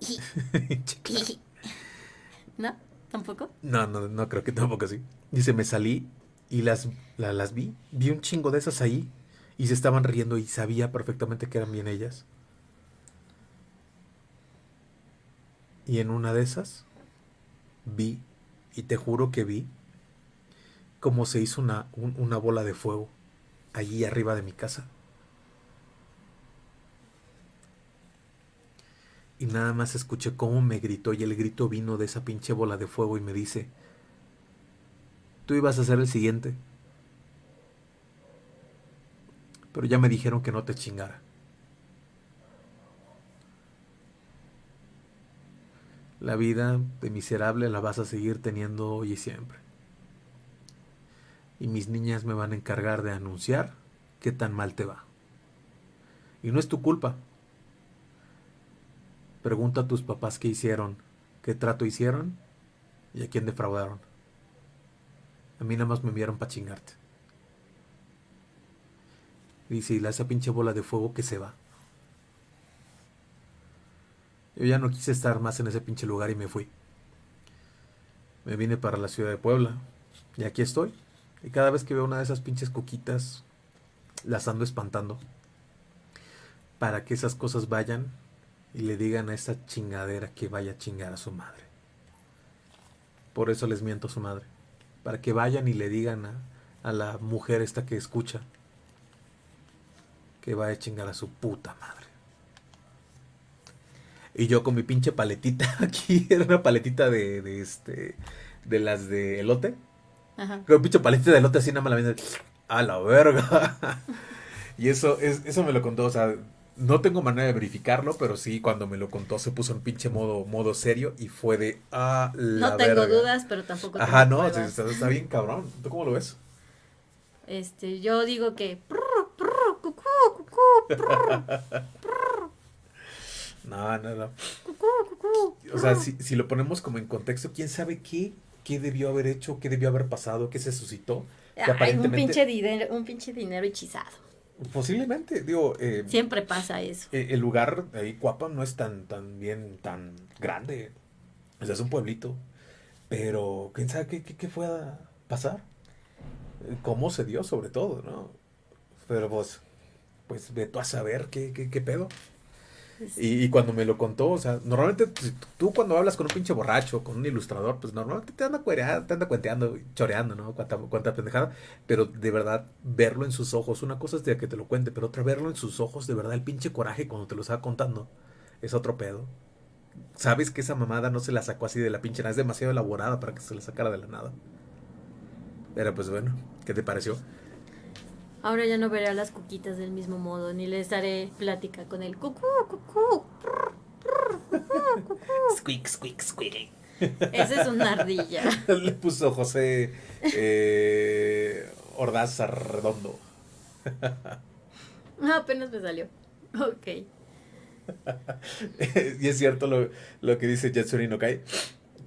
¿No? ¿Tampoco?
No, no, no creo que tampoco así. Dice, me salí y las, las vi. Vi un chingo de esas ahí y se estaban riendo y sabía perfectamente que eran bien ellas. Y en una de esas vi, y te juro que vi, como se hizo una, una bola de fuego allí arriba de mi casa. Y nada más escuché cómo me gritó y el grito vino de esa pinche bola de fuego y me dice, tú ibas a ser el siguiente. Pero ya me dijeron que no te chingara. La vida de miserable la vas a seguir teniendo hoy y siempre. Y mis niñas me van a encargar de anunciar qué tan mal te va. Y no es tu culpa. Pregunta a tus papás qué hicieron, qué trato hicieron y a quién defraudaron. A mí nada más me enviaron para chingarte. Dice, y la esa pinche bola de fuego que se va. Yo ya no quise estar más en ese pinche lugar y me fui. Me vine para la ciudad de Puebla. Y aquí estoy. Y cada vez que veo una de esas pinches coquitas, las ando espantando. Para que esas cosas vayan y le digan a esa chingadera que vaya a chingar a su madre. Por eso les miento a su madre. Para que vayan y le digan a, a la mujer esta que escucha que vaya a chingar a su puta madre. Y yo con mi pinche paletita aquí, era una paletita de, de este, de las de elote. Ajá. Con mi pinche paletita de elote así nada más la a la verga. y eso, es, eso me lo contó, o sea, no tengo manera de verificarlo, pero sí, cuando me lo contó se puso en pinche modo, modo serio y fue de, ah,
la No tengo dudas, pero tampoco
Ajá, no, está, está, bien cabrón. ¿Tú cómo lo ves?
Este, yo digo que...
No, no, no. O sea, si, si, lo ponemos como en contexto, ¿quién sabe qué, qué debió haber hecho, qué debió haber pasado, qué se suscitó?
un, pinche dinero, un pinche dinero hechizado.
Posiblemente, digo... Eh,
Siempre pasa eso.
Eh, el lugar ahí, Cuapa, no es tan, tan bien, tan grande. O sea, es un pueblito. Pero, ¿quién sabe qué, qué, qué fue a pasar? ¿Cómo se dio, sobre todo, no? Pero pues, pues ve tú a saber qué, qué, qué pedo. Y, cuando me lo contó, o sea, normalmente pues, tú cuando hablas con un pinche borracho, con un ilustrador, pues normalmente te anda, cuereando, te anda cuenteando, choreando, ¿no? Cuánta pendejada. Pero de verdad, verlo en sus ojos, una cosa es que te lo cuente, pero otra verlo en sus ojos, de verdad, el pinche coraje cuando te lo estaba contando, es otro pedo. Sabes que esa mamada no se la sacó así de la pinche nada, es demasiado elaborada para que se la sacara de la nada. Pero pues bueno, ¿qué te pareció?
Ahora ya no veré a las cuquitas del mismo modo, ni les daré plática con el cucú, cucú.
Squeak, squeak, squeak.
Esa es una ardilla.
Le puso José eh, Ordaza Redondo.
Apenas me salió. Ok.
y es cierto lo, lo que dice Jetsuri no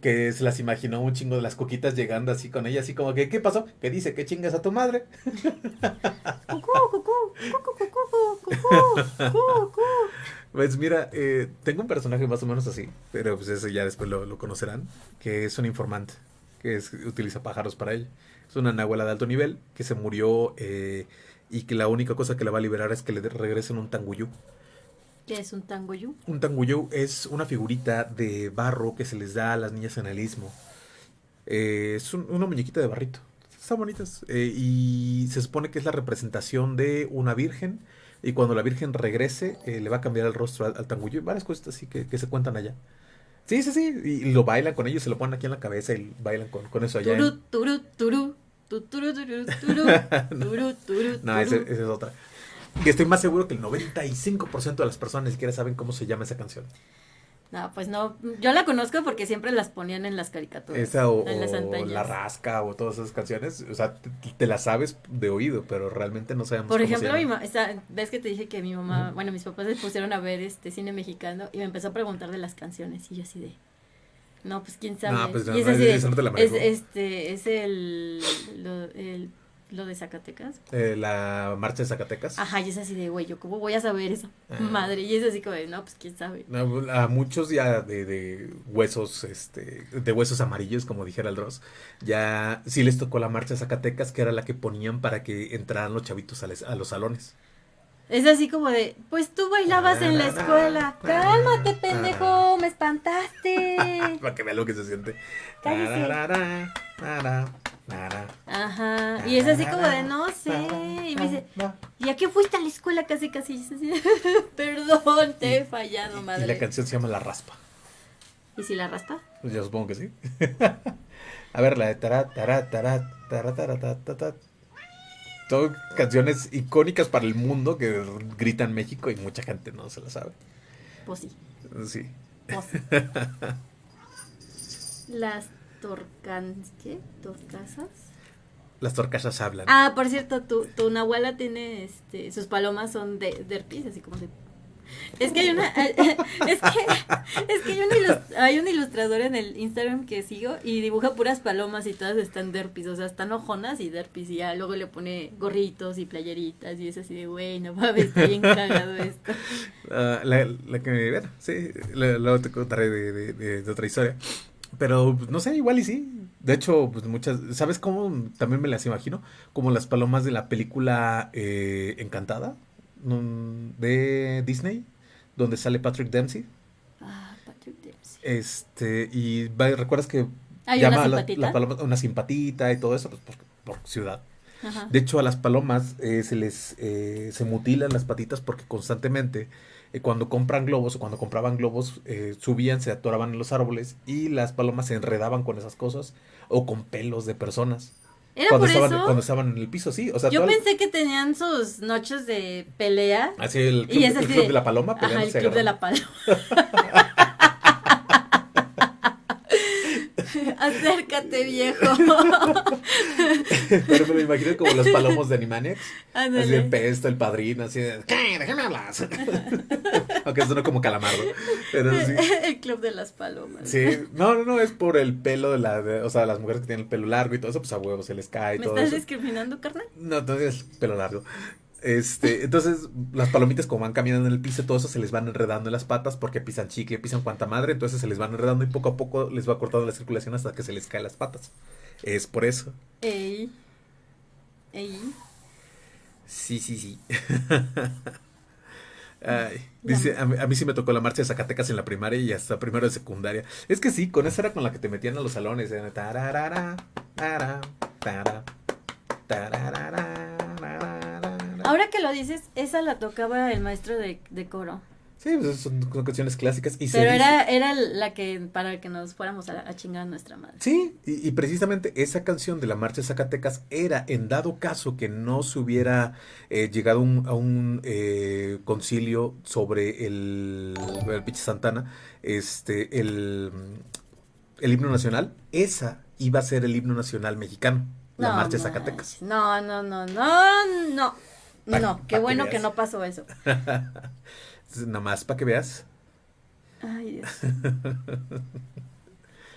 que se las imaginó un chingo de las coquitas llegando así con ella, así como que, ¿qué pasó? ¿Qué dice? ¿Qué chingas a tu madre? Pues mira, eh, tengo un personaje más o menos así, pero pues eso ya después lo, conocerán, que es un informante, que es, utiliza pájaros para él. Es una nahuela de alto nivel que se murió eh, y que la única cosa que le va a liberar es que le regresen un tanguyú.
¿Qué es un tangoyú?
Un tangoyú es una figurita de barro que se les da a las niñas en el istmo. Eh, es una muñequita de barrito. Están bonitas. Eh, y se supone que es la representación de una virgen y cuando la Virgen regrese eh, le va a cambiar el rostro al, al tangullo y varias cosas así que, que se cuentan allá. Sí, sí, sí, y, lo bailan con ellos, se lo ponen aquí en la cabeza y bailan con, con eso allá. en-
Turu, turu, turu. tu, turu, turu, turu, turu, turu,
No, esa es otra. Y estoy más seguro que el 95% de las personas ni siquiera saben cómo se llama esa canción.
No, pues no. Yo la conozco porque siempre las ponían en las caricaturas.
Esa o,
en las
o. La Rasca o todas esas canciones. O sea, te, te las sabes de oído, pero realmente no sabemos
Por
cómo se
ejemplo, mi
llaman.
ma- esa- ves que te dije que mi mamá, bueno, mis papás se pusieron a ver este cine mexicano y me empezó a preguntar de las canciones y yo así de, no, pues quién sabe.
No, pues,
y es
no,
así de,
esa no te la
es, este, es el, lo, el, lo de Zacatecas.
Eh, la marcha de Zacatecas.
Ajá, y es así de, güey, yo cómo voy a saber eso,
Ah.
madre, y es así como de, no, pues quién sabe.
No, A muchos ya de, de huesos, este, de huesos amarillos, como dijera el Dross, ya sí les tocó la marcha de Zacatecas, que era la que ponían para que entraran los chavitos a, les- a los salones.
Es así como de, pues tú bailabas en la escuela, cálmate, pendejo, me espantaste.
para que vean lo que se siente.
Ajá, y es así como de, no sé, y me dice, ¿y a qué fuiste a la escuela casi casi? Y así, Perdón, te he fallado,
Y
madre.
la canción se llama La Raspa.
¿Y si la raspa?
Pues yo supongo que sí. A ver, la de tará, tará, tará, tará, tará, ta, ta, ta. Son canciones icónicas para el mundo que gritan México y mucha gente no se la sabe.
Pues sí,
Sí.
pues sí. Las torcan... ¿qué? ¿Torcasas?
Las torcasas hablan.
Ah, por cierto, tu, tu Nahuala tiene, este, sus palomas son de, de herpes, así como de... Es que hay una, es que, es que hay, ilus- hay un ilustrador en el Instagram que sigo y dibuja puras palomas y todas están derpis, o sea, están ojonas y derpis y ya luego le pone gorritos y playeritas y es así de, güey, no mames, está bien cagado esto.
Ah, la, la que, bueno, sí, luego te contaré de, de- de- de otra historia. Pero, no sé, igual y sí. De hecho, pues muchas, ¿sabes cómo también me las imagino? Como las palomas de la película eh, Encantada de Disney, donde sale Patrick Dempsey.
Ah, Patrick Dempsey.
Este, y recuerdas que
Hay
llama
una
la,
simpatita.
la paloma una simpatita y todo eso, pues por, por ciudad.
Ajá.
De hecho, a las palomas eh, se les eh, se mutilan las patitas porque constantemente eh, cuando compran globos o cuando compraban globos eh, subían, se atoraban en los árboles y las palomas se enredaban con esas cosas o con pelos de personas.
¿Era
cuando
por
estaban,
eso?
cuando estaban en el piso, sí. O sea,
Yo pensé que tenían sus noches de pelea.
así el
Y
club,
es
el club
de-
de la paloma
Ajá, el club de la paloma. Acércate, viejo.
Pero me lo imagino como los palomos de Animaniacs. Así de
Ándale.
pesto, el padrino, así de, ¿qué? Déjame hablar. Aunque suena como calamardo. Pero sí.
El club de las palomas.
Sí, no, no, no, es por el pelo de la, de- o sea, las mujeres que tienen el pelo largo y todo eso, pues a huevo se les cae y
¿Me
todo
estás
eso.
discriminando, carnal?
No, entonces pelo largo. Este, entonces las palomitas como van caminando en el piso, todo eso se les van enredando en las patas porque pisan chicle, pisan cuanta madre, entonces se les van enredando y poco a poco les va cortando la circulación hasta que se les caen las patas. Es por eso.
Ey. Ey.
Sí, sí, sí. Ay, dice, a mí, a mí sí me tocó la marcha de Zacatecas en la primaria y hasta primero de secundaria. Es que sí, con esa era con la que te metían a los salones. era tararara, tara, tara, tararara, tararara.
Ahora que lo dices, esa la tocaba el maestro de, de coro.
Sí, pues son, son canciones clásicas. Y
Pero
dice-
era, era la que, para que nos fuéramos a, a chingar a nuestra madre.
Sí, y, y precisamente esa canción de la Marcha de Zacatecas era, en dado caso que no se hubiera eh, llegado un- a un eh, concilio sobre el, el Santana, este, el, el himno nacional, esa iba a ser el himno nacional mexicano, la
No
Marcha de. Zacatecas.
No, no, no, no, no.
Pa-
No, qué
que
bueno que no pasó eso.
Entonces, Nada más para que veas.
Ay, Dios.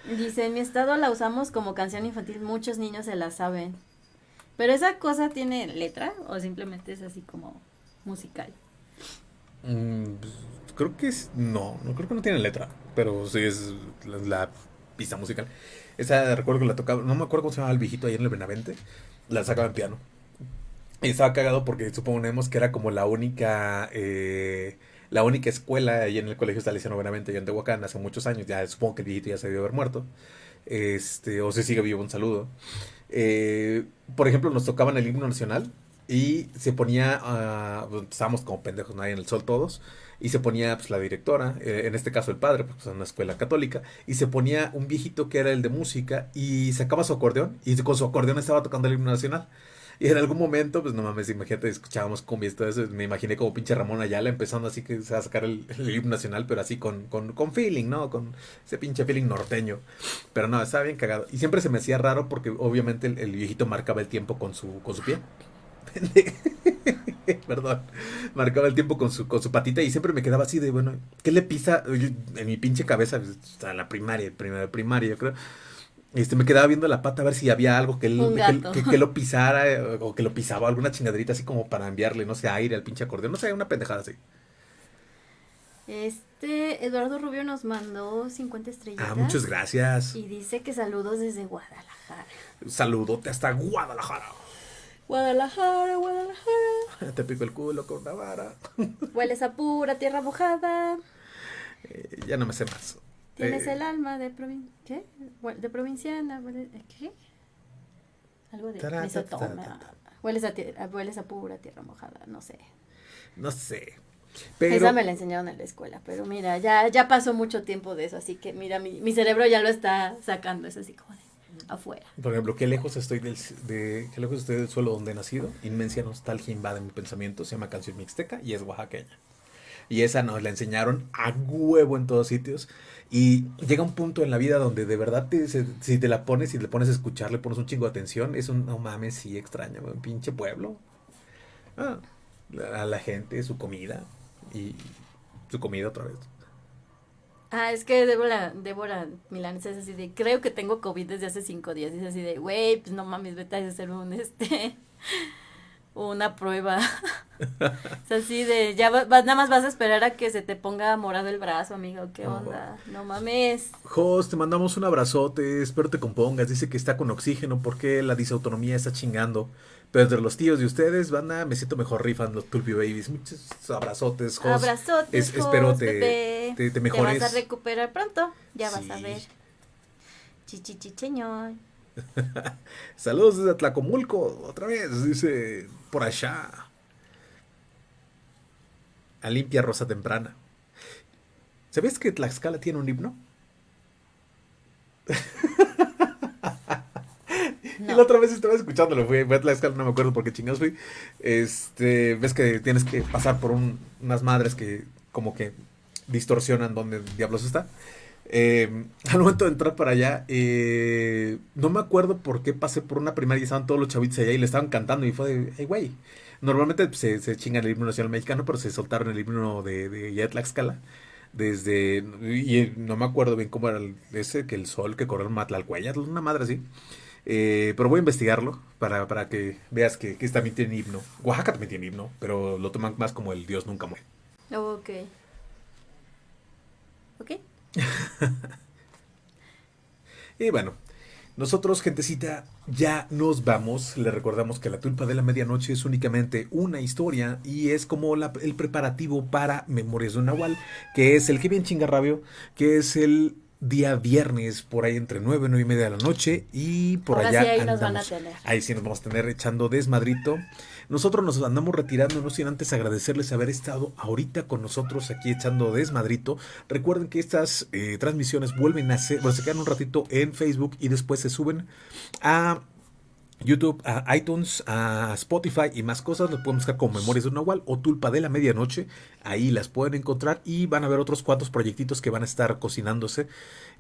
Dice, en mi estado la usamos como canción infantil, muchos niños se la saben. Pero esa cosa tiene letra o simplemente es así como musical.
Mm, pues, creo que es. No, no creo que no tiene letra. Pero sí es la, la pista musical. Esa recuerdo que la tocaba. No me acuerdo cómo se llamaba el viejito ahí en el Benavente. La sacaba en piano. Y estaba cagado porque suponemos que era como la única. eh, la única escuela ahí en el colegio Salesiano Benavente allá en Tehuacán hace muchos años. Ya supongo que el viejito ya se debió haber muerto. Este, o si sigue vivo, un saludo. Eh, por ejemplo, nos tocaban el himno nacional y se ponía, pues, estábamos como pendejos ahí en el sol todos, y se ponía pues la directora, eh, en este caso el padre, porque es una escuela católica, y se ponía un viejito que era el de música y sacaba su acordeón y con su acordeón estaba tocando el himno nacional. Y en algún momento, pues no mames, imagínate, escuchábamos cumbia y todo eso. Me imaginé como pinche Ramón Ayala empezando así que se va a sacar el, el himno nacional, pero así con, con, con feeling, ¿no? Con ese pinche feeling norteño. Pero no, estaba bien cagado. Y siempre se me hacía raro porque obviamente el, viejito marcaba el tiempo con su, con su pie. Perdón. Marcaba el tiempo con su, con su patita y siempre me quedaba así de, bueno, ¿qué le pisa? En mi pinche cabeza, pues, o sea, la primaria, primaria, primaria, yo creo. Este, me quedaba viendo la pata a ver si había algo que, él, que,
gato.
que- que lo pisara eh, o que lo pisaba, alguna chingaderita así como para enviarle, no sé, aire al pinche acordeón, no sé, una pendejada así.
Este Eduardo Rubio nos mandó 50 estrellitas.
Ah, muchas gracias.
Y dice que saludos desde Guadalajara.
Saludote hasta Guadalajara.
Guadalajara, Guadalajara.
Te pico el culo con una vara.
Hueles a pura tierra mojada.
Eh, ya no me sé más.
Tienes
Eh,
el alma de provin ¿qué? De provinciana. huele- ¿Qué? Algo de
Tara, ta,
misotoma.
ta, ta,
Hueles a, tie- a- hueles a pura tierra mojada, no sé.
No sé. Pero,
Esa me la enseñaron en la escuela, pero mira, ya, ya pasó mucho tiempo de eso, así que mira, mi, mi cerebro ya lo está sacando, es así como de afuera.
por ejemplo, qué lejos estoy del, de, qué lejos estoy del suelo donde he nacido. Inmensa nostalgia invade mi pensamiento. Se llama Canción Mixteca y es oaxaqueña. Y esa nos la enseñaron a huevo en todos sitios. Y llega un punto en la vida donde de verdad te- se- si te la pones y le pones a escuchar, le pones un chingo de atención, es un no mames, sí extraño, un pinche pueblo. Ah, a la gente, su comida y su comida otra vez.
Ah, es que Débora, Débora Milanes es así de, creo que tengo COVID desde hace cinco días, y es así de, güey, pues no mames, vete a hacer un, este, una prueba. es así de, ya va- vas- nada más vas a esperar a que se te ponga morado el brazo, amigo, ¿qué
Oh.
onda? No mames.
Jos, te mandamos un abrazote, espero te compongas. Dice que está con oxígeno porque la disautonomía está chingando. Pero entre los tíos de ustedes, banda, me siento mejor rifan los Babies. Muchos abrazotes, Jos.
Abrazotes,
Es- espero te- te- te mejores.
vas a recuperar pronto, ya vas a ver. Chichichicheñor.
Saludos desde Tlacomulco, otra vez, dice por allá. A limpia rosa temprana. ¿Sabías que Tlaxcala tiene un himno? Y la otra vez estaba escuchándolo, fui, fui a Tlaxcala, no me acuerdo por qué chingados fui. Este, ves que tienes que pasar por un- unas madres que como que distorsionan donde diablos está. Eh, al momento de entrar para allá, eh, no me acuerdo por qué pasé por una primaria y estaban todos los chavitos allá y le estaban cantando y fue de, hey, güey. Normalmente pues, se, chingan el himno nacional mexicano, pero se soltaron el himno de, de ya de Tlaxcala. Desde, y no me acuerdo bien cómo era el- ese, que el sol que corrió en Matlalcuellas, una madre así. Eh, pero voy a investigarlo para, para que veas que, que también tiene himno. Oaxaca también tiene himno, pero lo toman más como el Dios nunca muere.
Ok. Ok.
Y bueno, nosotros, gentecita, ya nos vamos. Le recordamos que la tulpa de la medianoche es únicamente una historia y es como la- el preparativo para Memorias de un Nahual, que es el que bien chinga rabio, que es el día viernes, por ahí entre 9 y 9 y media de la noche, y por
Ahora
allá
sí ahí nos van a tener.
Ahí sí nos vamos a tener echando desmadrito. Nosotros nos andamos retirando, no sin antes agradecerles haber estado ahorita con nosotros aquí echando desmadrito. Recuerden que estas eh, transmisiones vuelven a ser, bueno, se quedan un ratito en Facebook y después se suben a YouTube, a iTunes, a Spotify y más cosas. Los pueden buscar como Memorias de un Nahual o Tulpa de la Medianoche. Ahí las pueden encontrar y van a ver otros cuantos proyectitos que van a estar cocinándose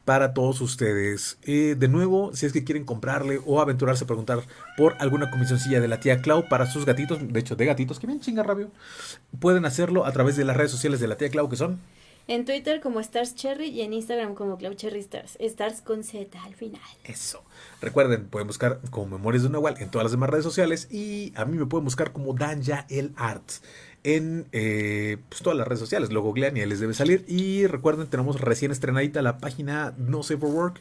para todos ustedes. Eh, de nuevo, si es que quieren comprarle o aventurarse a preguntar por alguna comisioncilla de la tía Clau para sus gatitos, de hecho de gatitos, que bien chinga rabio, pueden hacerlo a través de las redes sociales de la tía Clau que son
En Twitter como Stars Cherry y en Instagram como Cloud Cherry Stars. Stars con Z al final.
Eso. Recuerden, pueden buscar como Memorias de un Nahual en todas las demás redes sociales y a mí me pueden buscar como Danja el Art en eh, pues, todas las redes sociales. Lo googlean y ahí les debe salir. Y recuerden, tenemos recién estrenadita la página No Safe for Work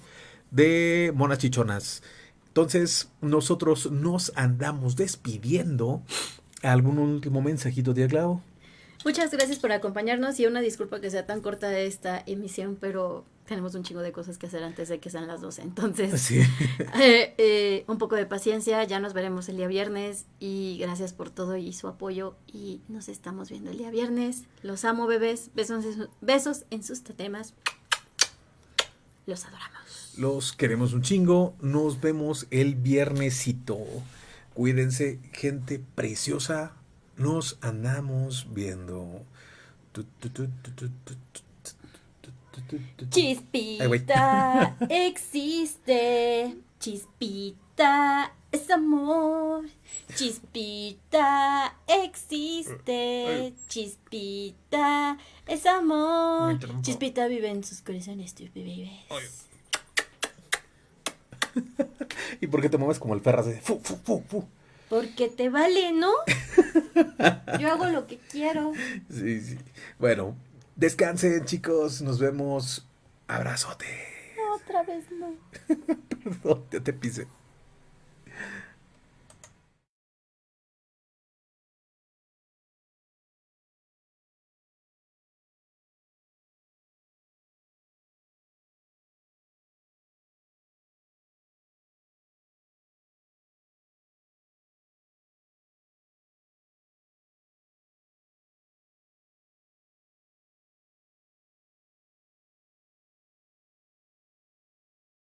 de Monas Chichonas. Entonces, nosotros nos andamos despidiendo. ¿Algún último mensajito, tía Clau?
Muchas gracias por acompañarnos y una disculpa que sea tan corta esta emisión, pero tenemos un chingo de cosas que hacer antes de que sean las 12. Entonces,
Sí.
eh, eh, un poco de paciencia, ya nos veremos el día viernes y gracias por todo y su apoyo y nos estamos viendo el día viernes. Los amo, bebés. Besos, besos en sus tetemas. Los adoramos.
Los queremos un chingo. Nos vemos el viernesito. Cuídense, gente preciosa. Nos andamos viendo. Tu, tu, tu,
Chispita existe. Chispita es amor. Chispita existe. Chispita es amor. Chispita vive en sus corazones, tú
vives. ¿Y por qué te mueves como el ferras? Fu, fu, fu, fu.
Porque te vale, ¿no? Yo hago lo que quiero.
Sí, sí. Bueno, descansen, chicos. Nos vemos. Abrazote.
Otra vez no.
Perdón, ya te pisé.